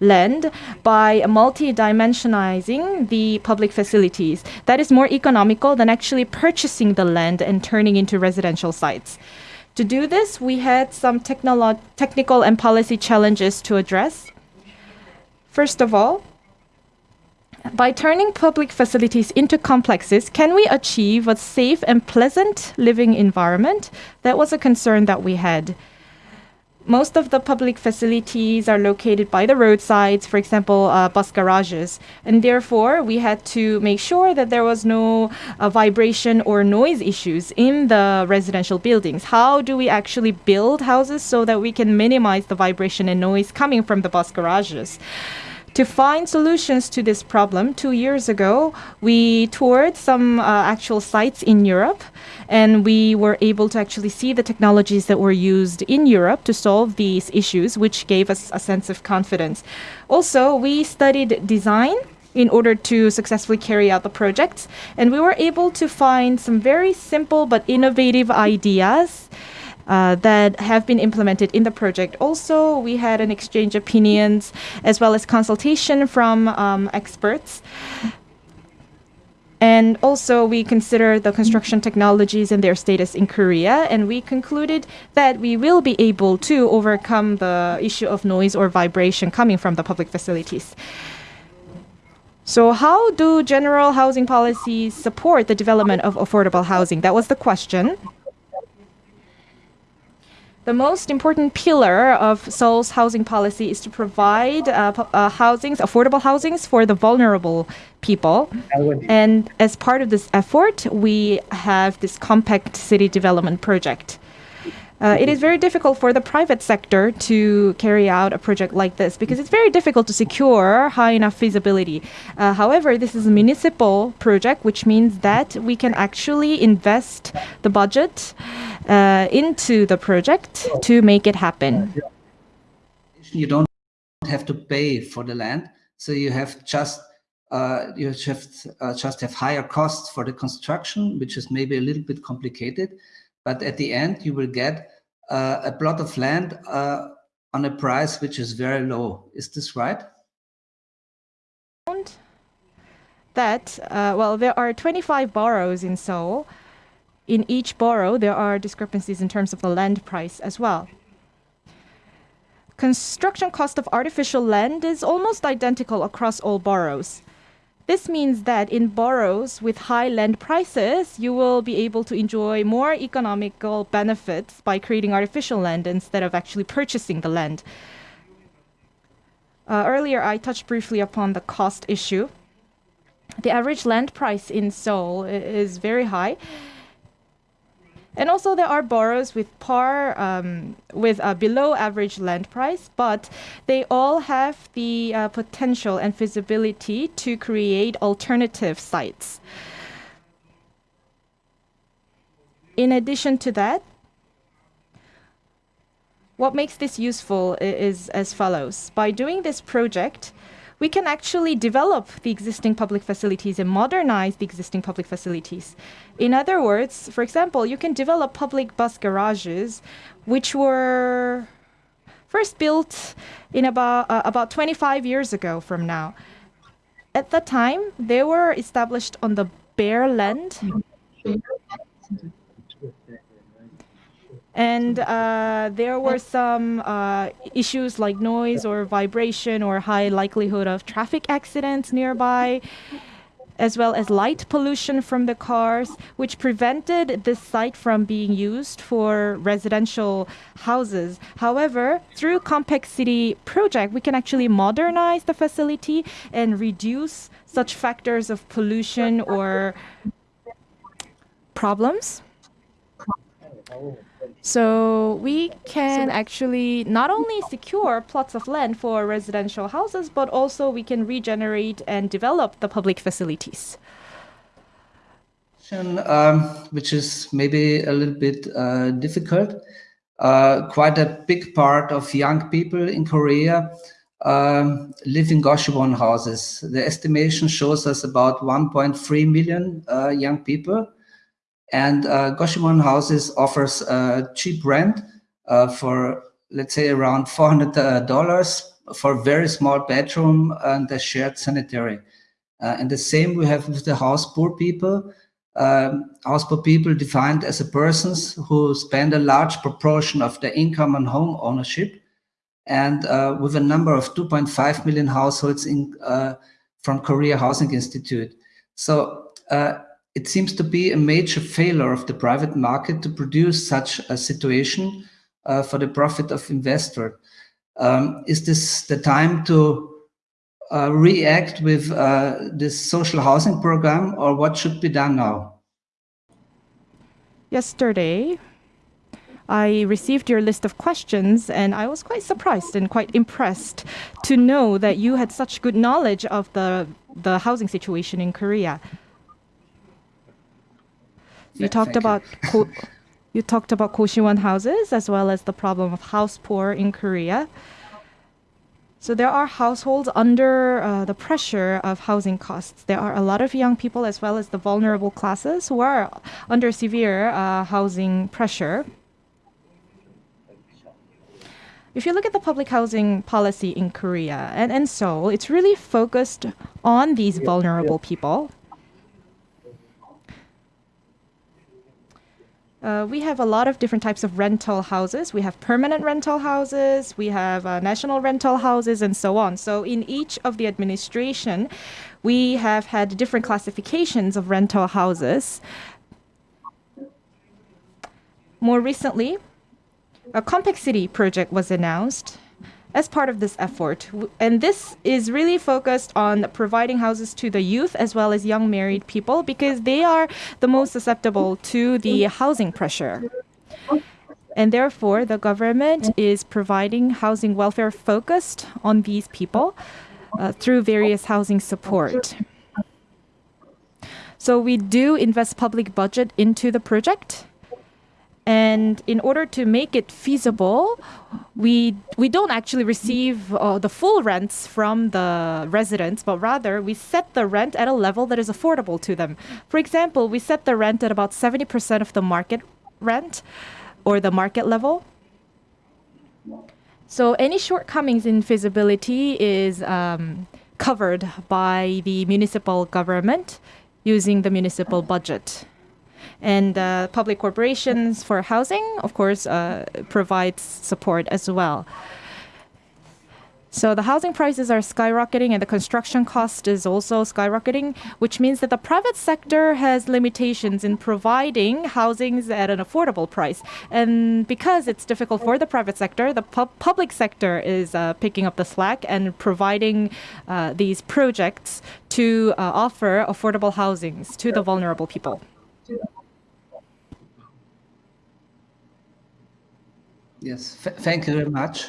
land by multi-dimensionalizing the public facilities. That is more economical than actually purchasing the land and turning into residential sites. To do this, we had some technical and policy challenges to address. First of all, by turning public facilities into complexes, can we achieve a safe and pleasant living environment? That was a concern that we had. Most of the public facilities are located by the roadsides, for example, uh, bus garages. And therefore, we had to make sure that there was no uh, vibration or noise issues in the residential buildings. How do we actually build houses so that we can minimize the vibration and noise coming from the bus garages? To find solutions to this problem, two years ago, we toured some uh, actual sites in Europe and we were able to actually see the technologies that were used in Europe to solve these issues, which gave us a sense of confidence. Also, we studied design in order to successfully carry out the projects, and we were able to find some very simple but innovative ideas uh, that have been implemented in the project. Also, we had an exchange of opinions as well as consultation from um, experts. And also, we consider the construction technologies and their status in Korea, and we concluded that we will be able to overcome the issue of noise or vibration coming from the public facilities. So, how do general housing policies support the development of affordable housing? That was the question. The most important pillar of Seoul's housing policy is to provide uh, uh, housings, affordable housings for the vulnerable people. And as part of this effort, we have this compact city development project. Uh, it is very difficult for the private sector to carry out a project like this because it's very difficult to secure high enough feasibility. Uh, however, this is a municipal project, which means that we can actually invest the budget uh, into the project to make it happen. You don't have to pay for the land, so you have just uh, you have uh, just have higher costs for the construction, which is maybe a little bit complicated. But at the end, you will get uh, a plot of land uh, on a price which is very low. Is this right? That, uh, well, there are 25 boroughs in Seoul. In each borough, there are discrepancies in terms of the land price as well. construction cost of artificial land is almost identical across all boroughs. This means that in boroughs with high land prices, you will be able to enjoy more economical benefits by creating artificial land instead of actually purchasing the land. Uh, earlier, I touched briefly upon the cost issue. The average land price in Seoul is very high. And also, there are boroughs with par, um, with a below average land price, but they all have the uh, potential and feasibility to create alternative sites. In addition to that, what makes this useful is as follows. By doing this project, we can actually develop the existing public facilities and modernize the existing public facilities. In other words, for example, you can develop public bus garages, which were first built in about uh, about 25 years ago from now. At the time, they were established on the bare land and uh, there were some uh, issues like noise or vibration or high likelihood of traffic accidents nearby as well as light pollution from the cars, which prevented this site from being used for residential houses. However, through Compact City project, we can actually modernize the facility and reduce such factors of pollution or problems. So we can actually not only secure plots of land for residential houses, but also we can regenerate and develop the public facilities. Um, which is maybe a little bit uh, difficult. Uh, quite a big part of young people in Korea um, live in Goshiwon houses. The estimation shows us about 1.3 million uh, young people and uh, Goshiwon Houses offers cheap rent uh, for, let's say, around $400 for a very small bedroom and a shared sanitary. Uh, and the same we have with the house poor people. Um, house poor people defined as a persons who spend a large proportion of their income on home ownership and uh, with a number of 2.5 million households in, uh, from Korea Housing Institute. So uh, it seems to be a major failure of the private market to produce such a situation uh, for the profit of investor. Um, is this the time to uh, react with uh, this social housing program or what should be done now? Yesterday, I received your list of questions and I was quite surprised and quite impressed to know that you had such good knowledge of the, the housing situation in Korea. You talked about you. you talked about Koshiwon houses as well as the problem of house poor in Korea. So there are households under uh, the pressure of housing costs. There are a lot of young people as well as the vulnerable classes who are under severe uh, housing pressure. If you look at the public housing policy in Korea and in Seoul, it's really focused on these vulnerable people. Uh, we have a lot of different types of rental houses. We have permanent rental houses, we have uh, national rental houses, and so on. So in each of the administration, we have had different classifications of rental houses. More recently, a Compact City project was announced as part of this effort. And this is really focused on providing houses to the youth as well as young married people because they are the most susceptible to the housing pressure. And therefore, the government is providing housing welfare focused on these people uh, through various housing support. So we do invest public budget into the project. And in order to make it feasible, we we don't actually receive uh, the full rents from the residents, but rather we set the rent at a level that is affordable to them. For example, we set the rent at about 70% of the market rent or the market level. So any shortcomings in feasibility is um, covered by the municipal government using the municipal budget. And uh, public corporations for housing, of course, uh, provides support as well. So the housing prices are skyrocketing and the construction cost is also skyrocketing, which means that the private sector has limitations in providing housings at an affordable price. And because it's difficult for the private sector, the pub- public sector is uh, picking up the slack and providing uh, these projects to uh, offer affordable housings to the vulnerable people. Yes, th- thank you very much.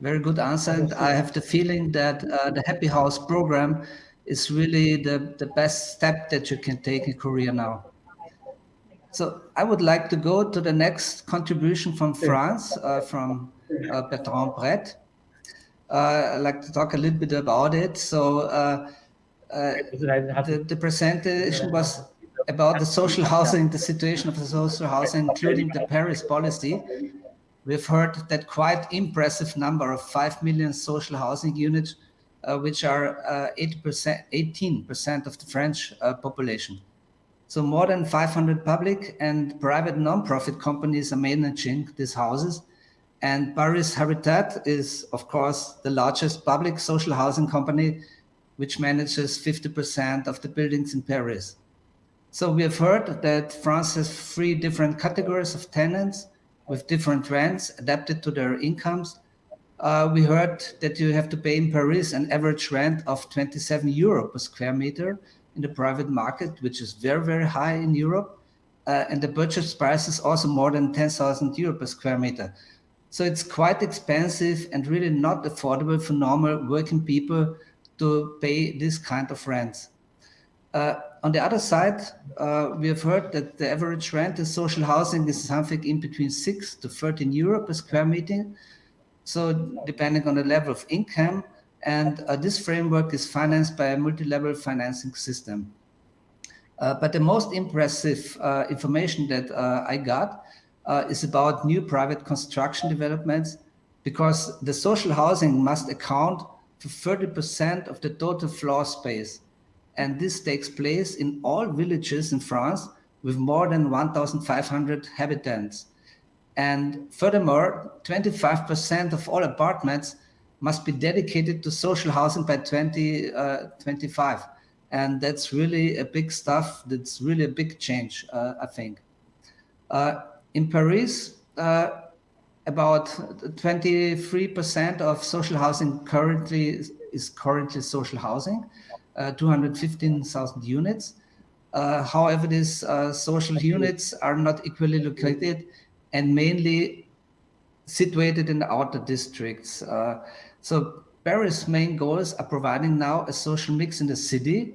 Very good answer. And I have the feeling that uh, the Happy House program is really the, the best step that you can take in Korea now. So I would like to go to the next contribution from France, uh, from uh, Bertrand Brett. Uh, I'd like to talk a little bit about it. So uh, uh, the, the presentation was about the social housing, the situation of the social housing, including the Paris policy. We've heard that quite impressive number of 5 million social housing units, uh, which are uh, 80%, 18% of the French uh, population. So more than 500 public and private non-profit companies are managing these houses. And Paris Habitat is, of course, the largest public social housing company, which manages 50% of the buildings in Paris. So we have heard that France has three different categories of tenants with different rents adapted to their incomes. Uh, we heard that you have to pay in Paris an average rent of 27 euro per square meter in the private market, which is very, very high in Europe. Uh, and the purchase price is also more than 10,000 euro per square meter. So it's quite expensive and really not affordable for normal working people to pay this kind of rents. Uh, on the other side, uh, we have heard that the average rent in social housing is something in between 6 to 13 euro per square meter. So depending on the level of income, and uh, this framework is financed by a multi-level financing system. Uh, but the most impressive uh, information that uh, I got is about new private construction developments, because the social housing must account for 30% of the total floor space and this takes place in all villages in France with more than 1,500 inhabitants. And furthermore, 25% of all apartments must be dedicated to social housing by 2025. Uh, and that's really a big stuff. That's really a big change, uh, I think. Uh, in Paris, uh, about 23% of social housing currently is currently social housing. Uh, 215,000 units. Uh, however, these uh, social units are not equally located and mainly situated in the outer districts. so Paris' main goals are providing now a social mix in the city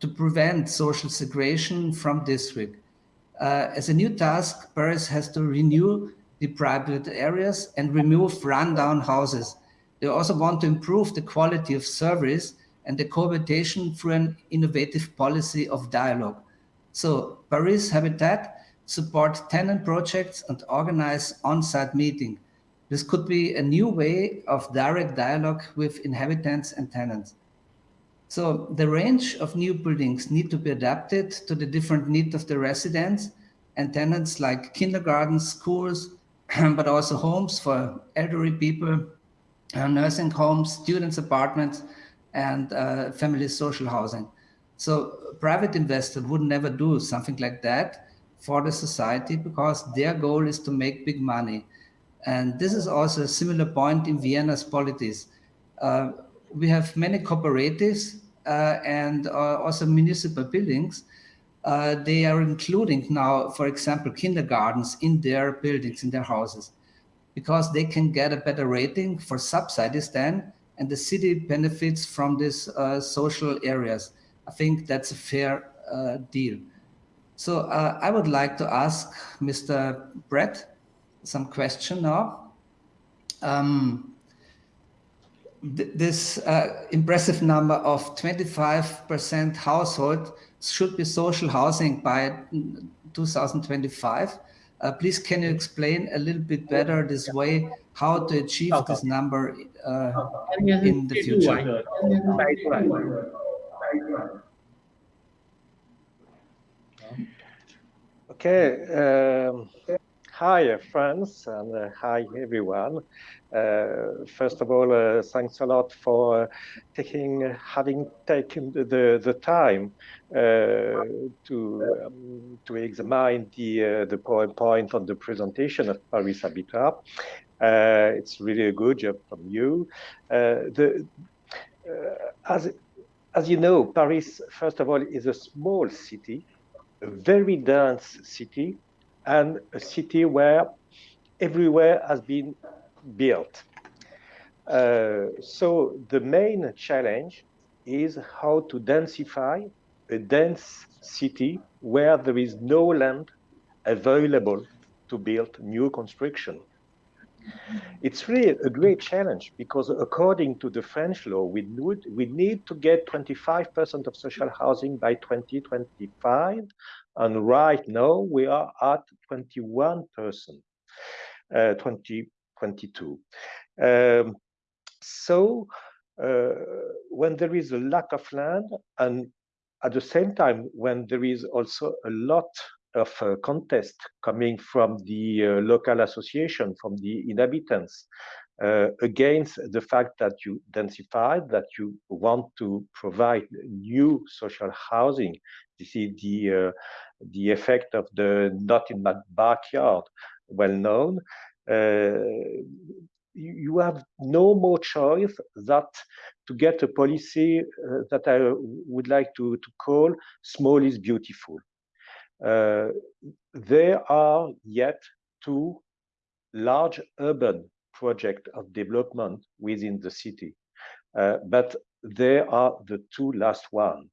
to prevent social segregation from district. Uh, as a new task, Paris has to renew the private areas and remove rundown houses. They also want to improve the quality of service and the cohabitation through an innovative policy of dialogue. So Paris Habitat support tenant projects and organize on-site meeting. This could be a new way of direct dialogue with inhabitants and tenants. So the range of new buildings need to be adapted to the different needs of the residents and tenants like kindergartens, schools, but also homes for elderly people, nursing homes, students' apartments, and uh, family social housing. So private investor would never do something like that for the society because their goal is to make big money. And this is also a similar point in Vienna's polities. Uh, we have many cooperatives uh, and uh, also municipal buildings. Uh, they are including now, for example, kindergartens in their buildings, in their houses, because they can get a better rating for subsidies then and the city benefits from these uh, social areas. I think that's a fair uh, deal. So uh, I would like to ask Mr. Brett some question now. Um, th this uh, impressive number of 25% household should be social housing by 2025. Uh, please, can you explain a little bit better this way how to achieve this number uh, in the future? Okay. Um, hi, friends, and uh, hi, everyone. Uh, first of all, uh, thanks a lot for taking, having taken the, the, time to um, to examine the the PowerPoint on the presentation of Paris Habitat. it's really a good job from you. the as as you know, Paris, first of all, is a small city, a very dense city, and a city where everywhere has been built. Uh, so the main challenge is how to densify a dense city where there is no land available to build new construction. It's really a great challenge because according to the French law, we need, we need to get 25% of social housing by 2025. And right now we are at 21%, uh, 2022. Um, so uh, when there is a lack of land and at the same time when there is also a lot of uh, contest coming from the uh, local association, from the inhabitants, uh, against the fact that you densify, that you want to provide new social housing. This is the, uh, the effect of the not in my backyard, well known. Uh, you have no more choice that to get a policy uh, that I would like to, to call small is beautiful. Uh, there are yet two large urban projects of development within the city, uh, but they are the two last ones.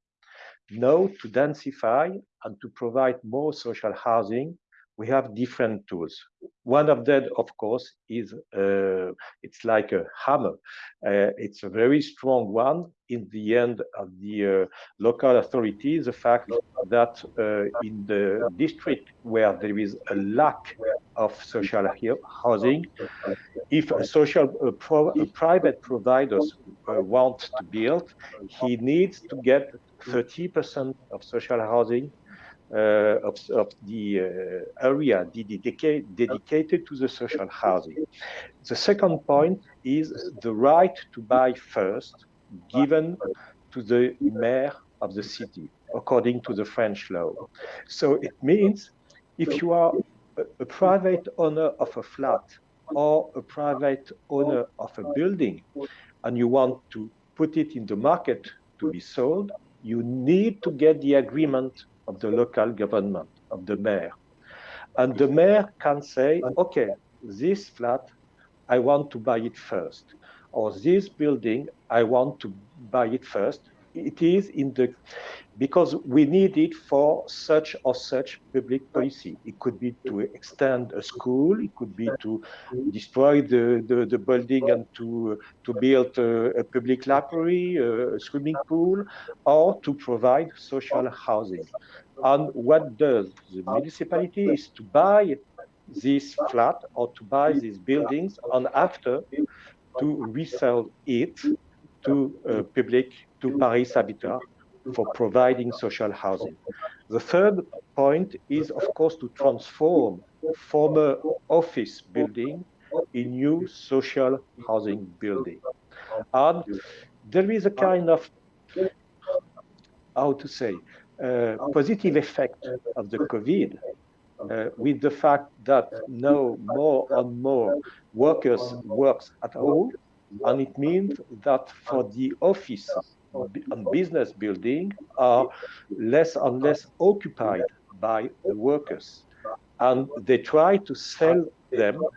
Now, to densify and to provide more social housing, we have different tools. One of them, of course, is uh, it's like a hammer. Uh, it's a very strong one. In the end of the uh, local authorities, the fact that uh, in the district where there is a lack of social housing, if a social uh, pro private providers uh, want to build, he needs to get 30% of social housing of, of, the uh, area dedicated, dedicated to the social housing. The second point is the right to buy first given to the mayor of the city, according to the French law. So it means if you are a, a private owner of a flat or a private owner of a building and you want to put it in the market to be sold, you need to get the agreement of the local government, of the mayor. And the mayor can say, okay, this flat, I want to buy it first. Or this building, I want to buy it first it is in the because we need it for such or such public policy. It could be to extend a school, it could be to destroy the, the, the building and to, to build a, a, public library, a swimming pool, or to provide social housing. And what does the municipality is to buy this flat or to buy these buildings and after to resell it to uh, public, to Paris Habitat for providing social housing. The third point is, of course, to transform former office building in new social housing building. And there is a kind of, how to say, uh, positive effect of the COVID uh, with the fact that now more and more workers works at home and it means that for the office and business building are less and less occupied by the workers. And they try to sell them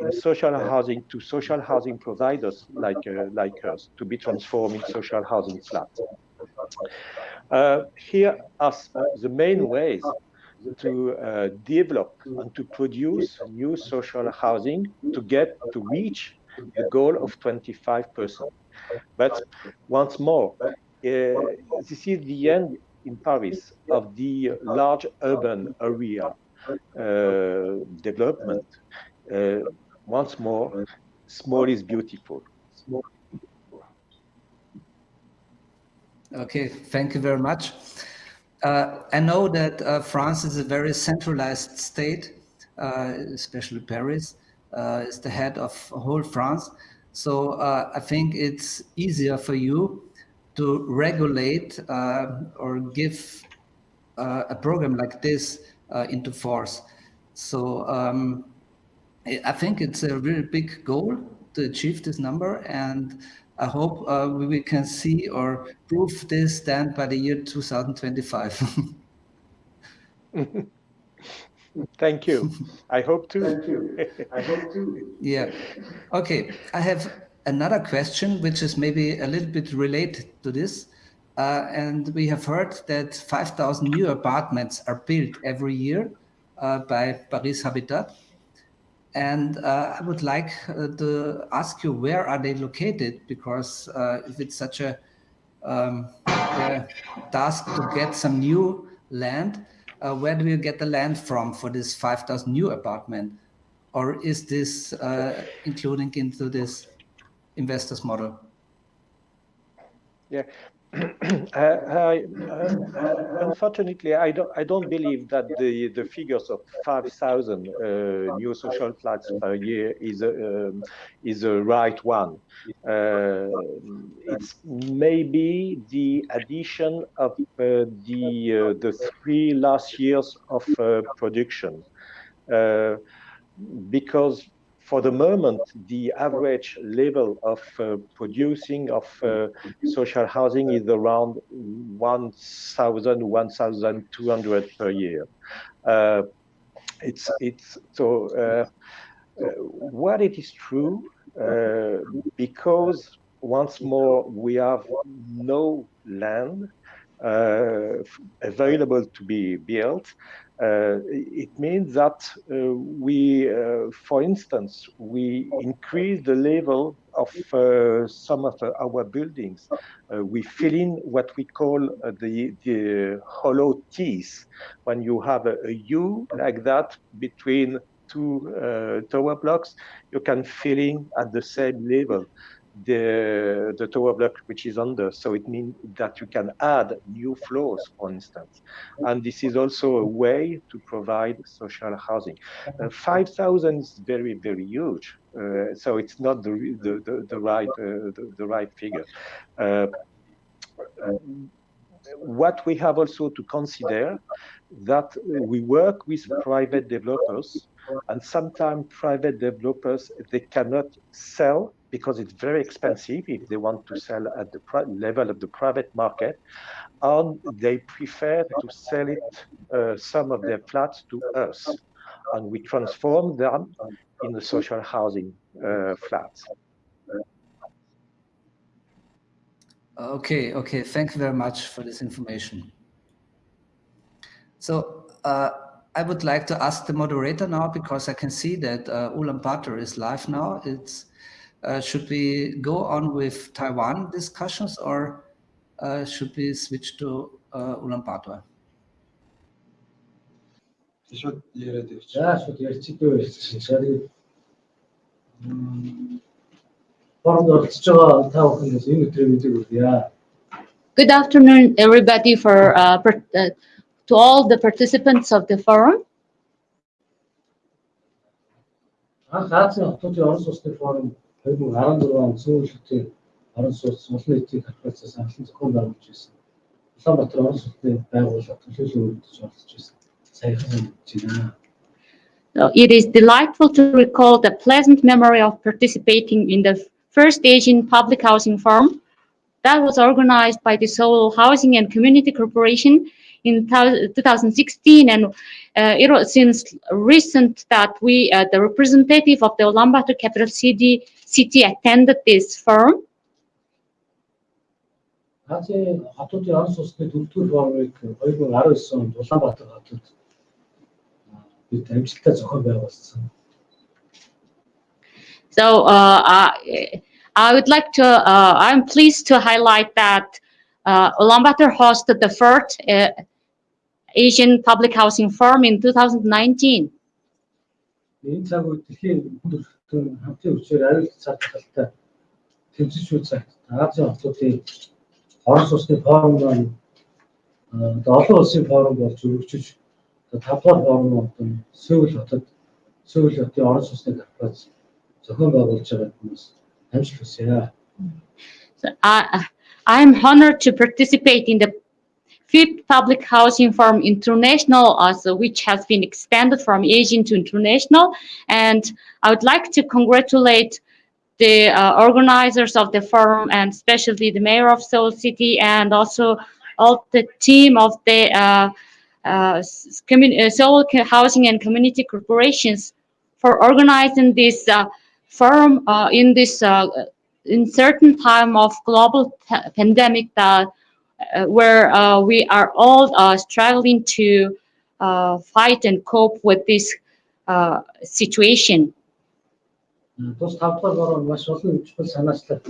in social housing to social housing providers like, uh, like us to be transformed in social housing flats. Uh, here are the main ways to uh, develop and to produce new social housing to get to reach the goal of 25%. But once more, uh, this is the end in Paris of the large urban area uh, development. Uh, once more, small is beautiful. Okay, thank you very much. Uh, I know that uh, France is a very centralized state uh, especially Paris, is the head of whole France. So uh, I think it's easier for you to regulate uh, or give uh, a program like this uh, into force. So um, I think it's a really big goal to achieve this number, and I hope uh, we can see or prove this then by the year 2025. Thank you. I hope to. Thank you. I hope to. Yeah. Okay. I have another question, which is maybe a little bit related to this. Uh, and we have heard that 5,000 new apartments are built every year uh, by Paris Habitat. And uh, I would like uh, to ask you, where are they located? Because uh, if it's such a um, uh, task to get some new land, uh, where do you get the land from for this 5,000 new apartment? Or is this uh, including into this investors model? Yeah. Uh, uh, unfortunately, I don't. I don't believe that the the figures of five thousand uh, new social flats per year is a um, is a right one. It's maybe the addition of the the three last years of production, because for the moment, the average level of uh, producing of uh, social housing is around 1,000, 1,200 per year. Uh, it's it's so uh, uh, what it is true uh, because once more we have no land available to be built uh, it means that uh, we, uh, for instance, we increase the level of some of our buildings. we fill in what we call the, the hollow T's. When you have a, a U like that between two uh, tower blocks, you can fill in at the same level the, the tower block which is under. So it means that you can add new floors, for instance. And this is also a way to provide social housing. Uh, 5,000 is very, very huge. Uh, so it's not the, the, the, the right, uh, the, the, right figure. Uh, what we have also to consider that we work with private developers and sometimes private developers they cannot sell because it's very expensive if they want to sell at the level of the private market, and they prefer to sell it, uh, some of their flats to us, and we transform them in the social housing uh, flats. Okay, okay. Thank you very much for this information. So uh, I would like to ask the moderator now because I can see that uh, Ulaanbaatar is live now. It's uh, should we go on with Taiwan discussions or uh, should we switch to uh, Ulaanbaatar? Good afternoon, everybody, for uh, per, uh, to all the participants of the forum Анх Азийн хотуудын орон сууцны форум 2016 он сүүлчийн орон сууц олон нийтийн корпорацаас анхлан зохион байгуулж байсан. Улаанбаатар орон сууцны байгууллага төлөөлөл өргөдөж оролцож байсан. Саяхан мэдэж байна. So it is delightful to recall the pleasant memory of participating in the first Asian public housing forum that was organized by the Seoul Housing and Community Corporation in 2016 and uh, it was since recent that we uh, the representative of the Ulaanbaatar capital city City attended this forum? So uh, I, I would like to, uh, I'm pleased to highlight that uh, Ulaanbaatar hosted the first uh, Asian Public Housing Forum in 2019. хамтын хүчээр аюул цар талтай тэмцэж шүү цагт Азийн хотуудын Орос улсны форум маань олон улсын форум болж өргөжиж тавдугаар форум болон Сөүл хотод Сөүл хотын Орос улсны корпорац зохион байгуулж байгаа хүмүүс амжилт хүсье. I'm honored to participate in the fifth public housing forum international, also, which has been expanded from Asian to international. And I would like to congratulate the uh, organizers of the forum and especially the mayor of Seoul City and also all the team of the uh, uh, uh, Seoul Housing and Community Corporations for organizing this uh, forum uh, in this uh, in certain time of global pandemic that uh, where uh, we are all uh, struggling to uh, fight and cope with this uh, situation. Тус тавтал бороо маш олон чухал санаачлал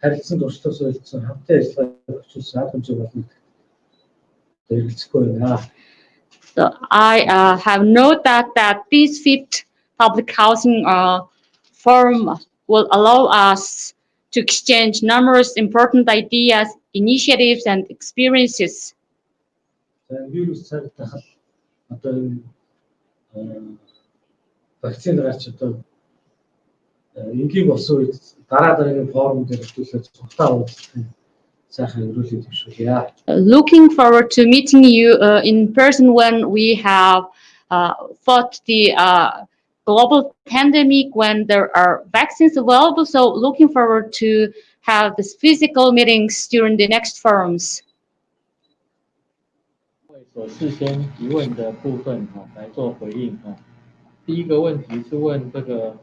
харилцсан туршлагаас солилцсон хамтаа ажиллагаа өчүүлсэн арга хэмжээ болно. Хэрэглэхгүй байна. So I uh, have no doubt that this fifth public housing uh, forum will allow us to exchange numerous important ideas, initiatives, and experiences. За вирус цагдаа одоо энэ э, вакцин гарч одоо э, энгийн болсон үед дараа дараагийн форум дээр хөтлөлөө цугтаа уулзсан сайхан өрөөлөд төвшүүлье. Uh, looking forward to meeting you uh, in person when we have uh, fought the uh, global pandemic, when there are vaccines available. So looking forward to have this physical meetings during the next forums. 所事先提问的部分哈、来做回应哈、第一个问题是问这个，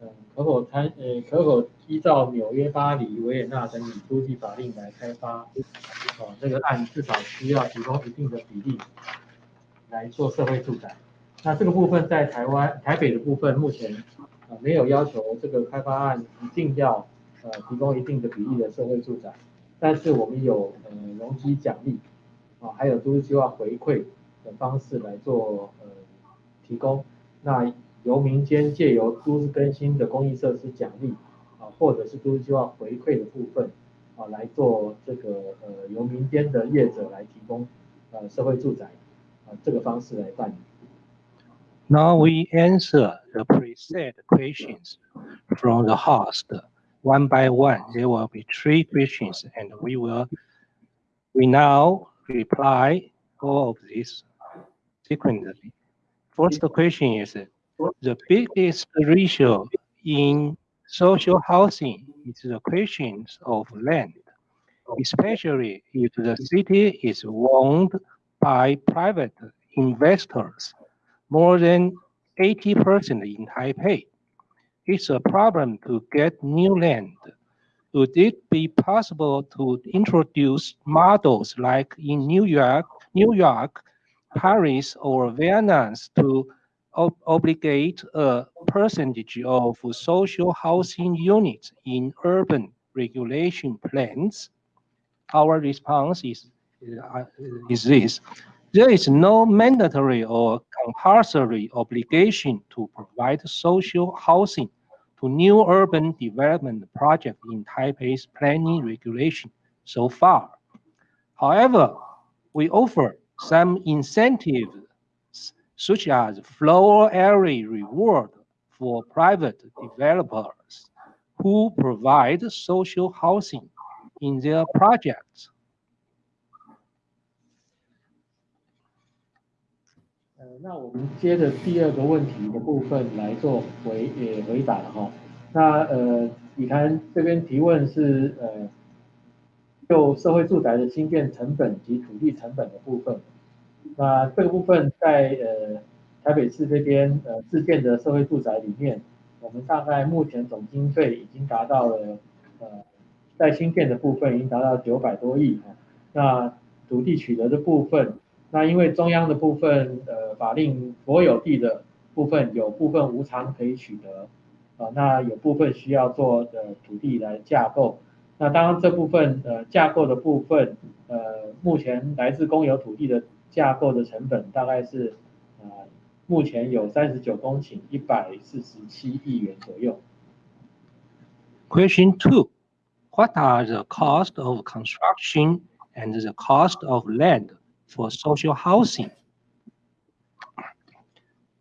呃，可否参呃可否依照纽约、巴黎、维也纳等以租地法令来开发，哦，这个案至少需要提供一定的比例来做社会住宅。那这个部分在台湾台北的部分目前呃没有要求这个开发案一定要 呃提供一定的比例的社会住宅，但是我们有呃容积奖励。啊，还有都市计划回馈的方式来做呃提供。那由民间借由都市更新的公益设施奖励啊，或者是都市计划回馈的部分啊，来做这个呃由民间的业者来提供呃社会住宅啊这个方式来办理。Now we answer the preset questions from the host one by one. There will be three questions and we will, we now reply all of these sequentially. First question is the biggest ratio in social housing is the questions of land, especially if the city is owned by private investors more than 80% in Taipei. It's a problem to get new land. Would it be possible to introduce models like in New York, New York, Paris, or Vienna to ob- obligate a percentage of social housing units in urban regulation plans? Our response is, uh, is this. There is no mandatory or compulsory obligation to provide social housing to new urban development projects in Taipei's planning regulation so far. However, we offer some incentives such as floor area reward for private developers who provide social housing in their projects. 那我们接着第二个问题的部分来做回也回答哈。那呃，李谈这边提问是呃，就社会住宅的新建成本及土地成本的部分。那这个部分在呃台北市这边呃自建的社会住宅里面，我们大概目前总经费已经达到了呃在新建的部分已经达到九百多亿哈。那土地取得的部分。那因为中央的部分，呃，法令国有地的部分有部分无偿可以取得，啊、那有部分需要做的土地来架构。那当然这部分呃架构的部分，呃，目前来自公有土地的架构的成本大概是，呃，目前有三十九公顷，一百四十七亿元左右。Question two, what are the cost of construction and the cost of land for social housing?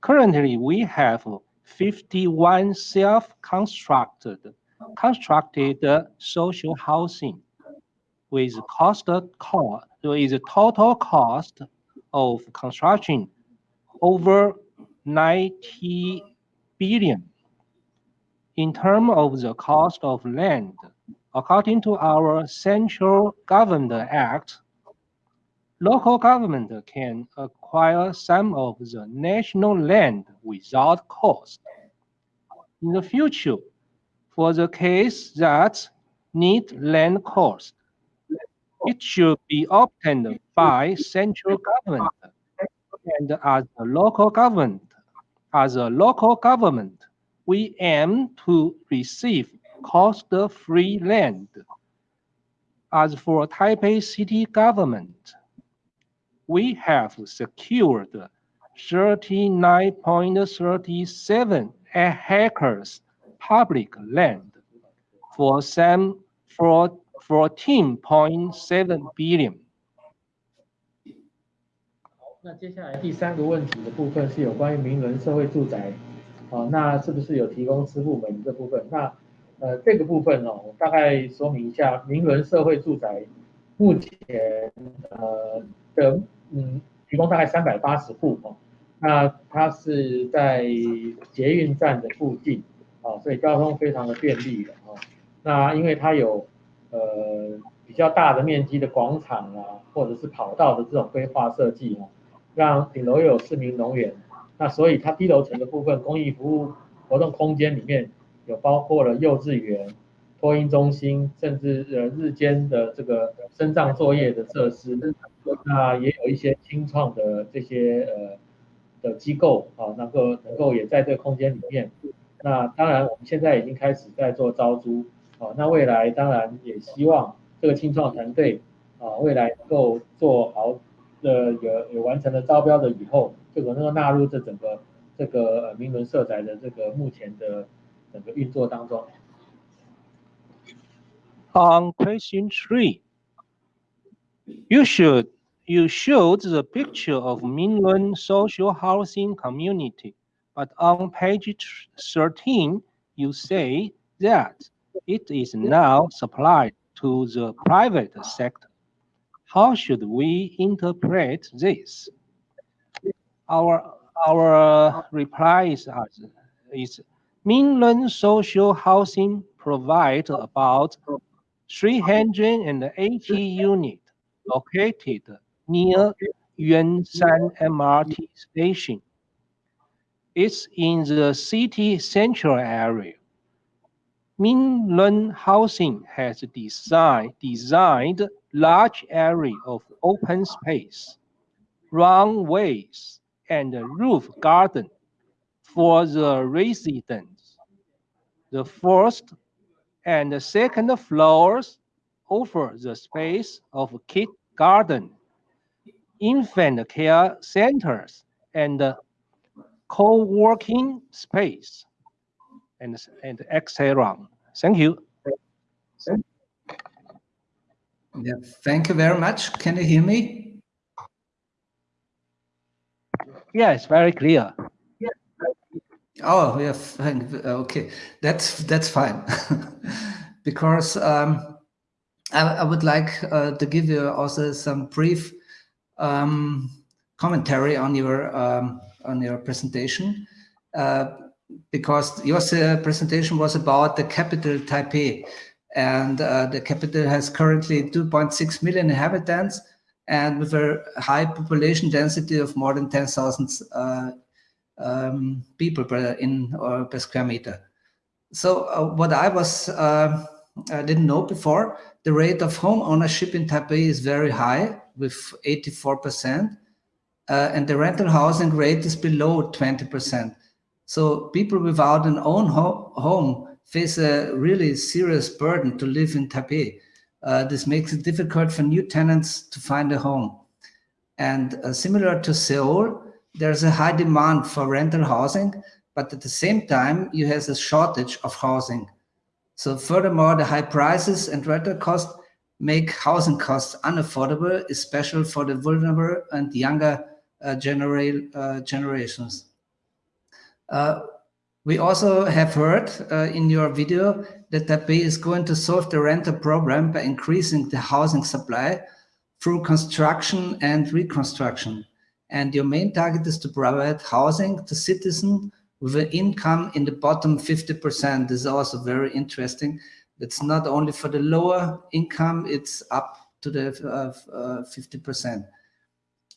Currently, we have 51 self-constructed constructed social housing with cost cost with total cost of construction over 90 billion. In terms of the cost of land, according to our Central Government Act, local government can acquire some of the national land without cost. In the future, for the case that need land cost, it should be obtained by central government and as a local government. As a local government, we aim to receive cost-free land. As for Taipei city government, we have secured 39.37 hectares public land for some for 14.7 billion. 那接下来第三个问题的部分是有关于名人社会住宅，哦，那是不是有提供支付门这部分？那呃这个部分哦，我大概说明一下，名人社会住宅目前呃的 嗯提供大概三百八十户哦，那它是在捷运站的附近，啊，所以交通非常的便利的哦。那因为它有呃比较大的面积的广场啊，或者是跑道的这种规划设计哦，让顶楼有市民农园，那所以它低楼层的部分公益服务活动空间里面有包括了幼稚园、托婴中心，甚至呃日间的这个生障作业的设施，那也有一些新创的这些呃的机构啊，能够能够也在这个空间里面。那当然我们现在已经开始在做招租。啊，那未来当然也希望这个青创团队啊，未来能够做好的有有完成了招标的以后，就能够纳入这整个这个呃名伦社宅的这个目前的整个运作当中。On question three, you should you showed the picture of Minlun social housing community, but on page 13 you say that it is now supplied to the private sector. How should we interpret this? Our, our uh, reply is, is Minlun social housing provides about 380 units located near Yuanshan MRT station. It's in the city central area. Minlun Housing has design, designed large area of open space, runways, and roof garden for the residents. The first and the second floors offer the space of kid garden, infant care centers, and co-working space and, and etc. Thank you. Yeah, thank you very much. Can you hear me? Yes, very clear. Oh, yeah, thank, okay, that's that's fine. because um, I, I, would like uh, to give you also some brief um, commentary on your um, on your presentation. Uh, because your uh, presentation was about the capital Taipei, and uh, the capital has currently 2.6 million inhabitants, and with a high population density of more than 10,000 uh, um, people per in or per square meter. So uh, what I was uh, I didn't know before, the rate of home ownership in Taipei is very high with 84%, uh, and the rental housing rate is below 20%. So people without an own ho home face a really serious burden to live in Taipei. Uh, this makes it difficult for new tenants to find a home. And uh, similar to Seoul, there's a high demand for rental housing, but at the same time, you have a shortage of housing. So furthermore, the high prices and rental costs make housing costs unaffordable, especially for the vulnerable and younger uh, genera uh, generations. Uh, We also have heard uh, in your video that Taipei is going to solve the rental problem by increasing the housing supply through construction and reconstruction. And your main target is to provide housing to citizens with an income in the bottom 50%. This is also very interesting. It's not only for the lower income, it's up to the 50%. Uh,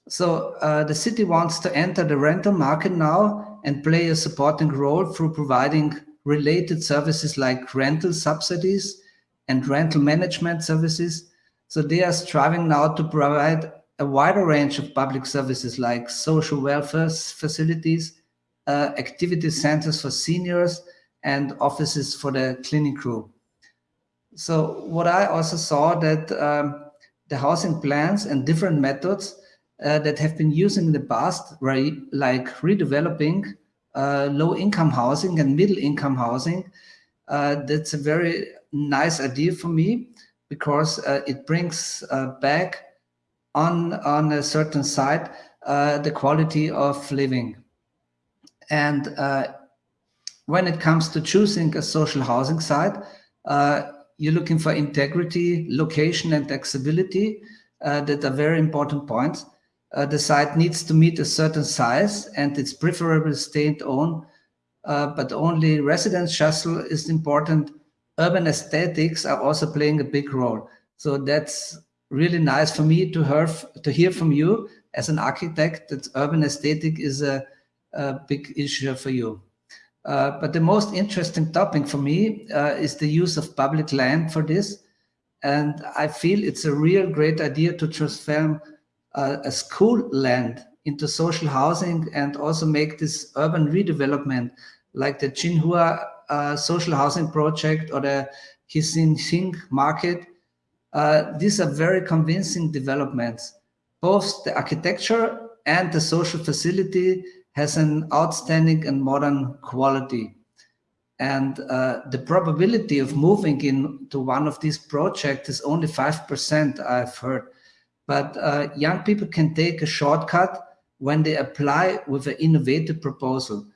so uh, the city wants to enter the rental market now and play a supporting role through providing related services like rental subsidies and rental management services. So they are striving now to provide a wider range of public services like social welfare facilities, uh, activity centers for seniors, and offices for the cleaning crew. So what I also saw that um, the housing plans and different methods uh, that have been used in the past, right, like redeveloping uh, low-income housing and middle-income housing. Uh, that's a very nice idea for me because uh, it brings uh, back on on a certain site uh, the quality of living. And when it comes to choosing a social housing site, you're looking for integrity, location, and accessibility that are very important points uh, the site needs to meet a certain size and it's preferably state-owned, uh, but only residence shuttle is important. Urban aesthetics are also playing a big role. So that's really nice for me to hear, to hear from you as an architect that urban aesthetic is a, a big issue for you. Uh, but the most interesting topic for me uh, is the use of public land for this. And I feel it's a real great idea to transform uh, a school land into social housing and also make this urban redevelopment like the Jinhua uh, social housing project or the Xing market. Uh, these are very convincing developments. Both the architecture and the social facility has an outstanding and modern quality. And uh, the probability of moving into one of these projects is only 5%, I've heard. But uh, young people can take a shortcut when they apply with an innovative proposal.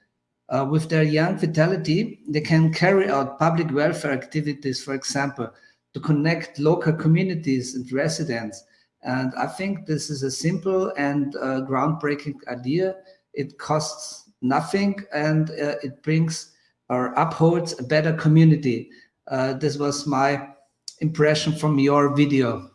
Uh, with their young vitality, they can carry out public welfare activities, for example, to connect local communities and residents. And I think this is a simple and uh, groundbreaking idea. It costs nothing and uh, it brings or upholds a better community. Uh, this was my impression from your video.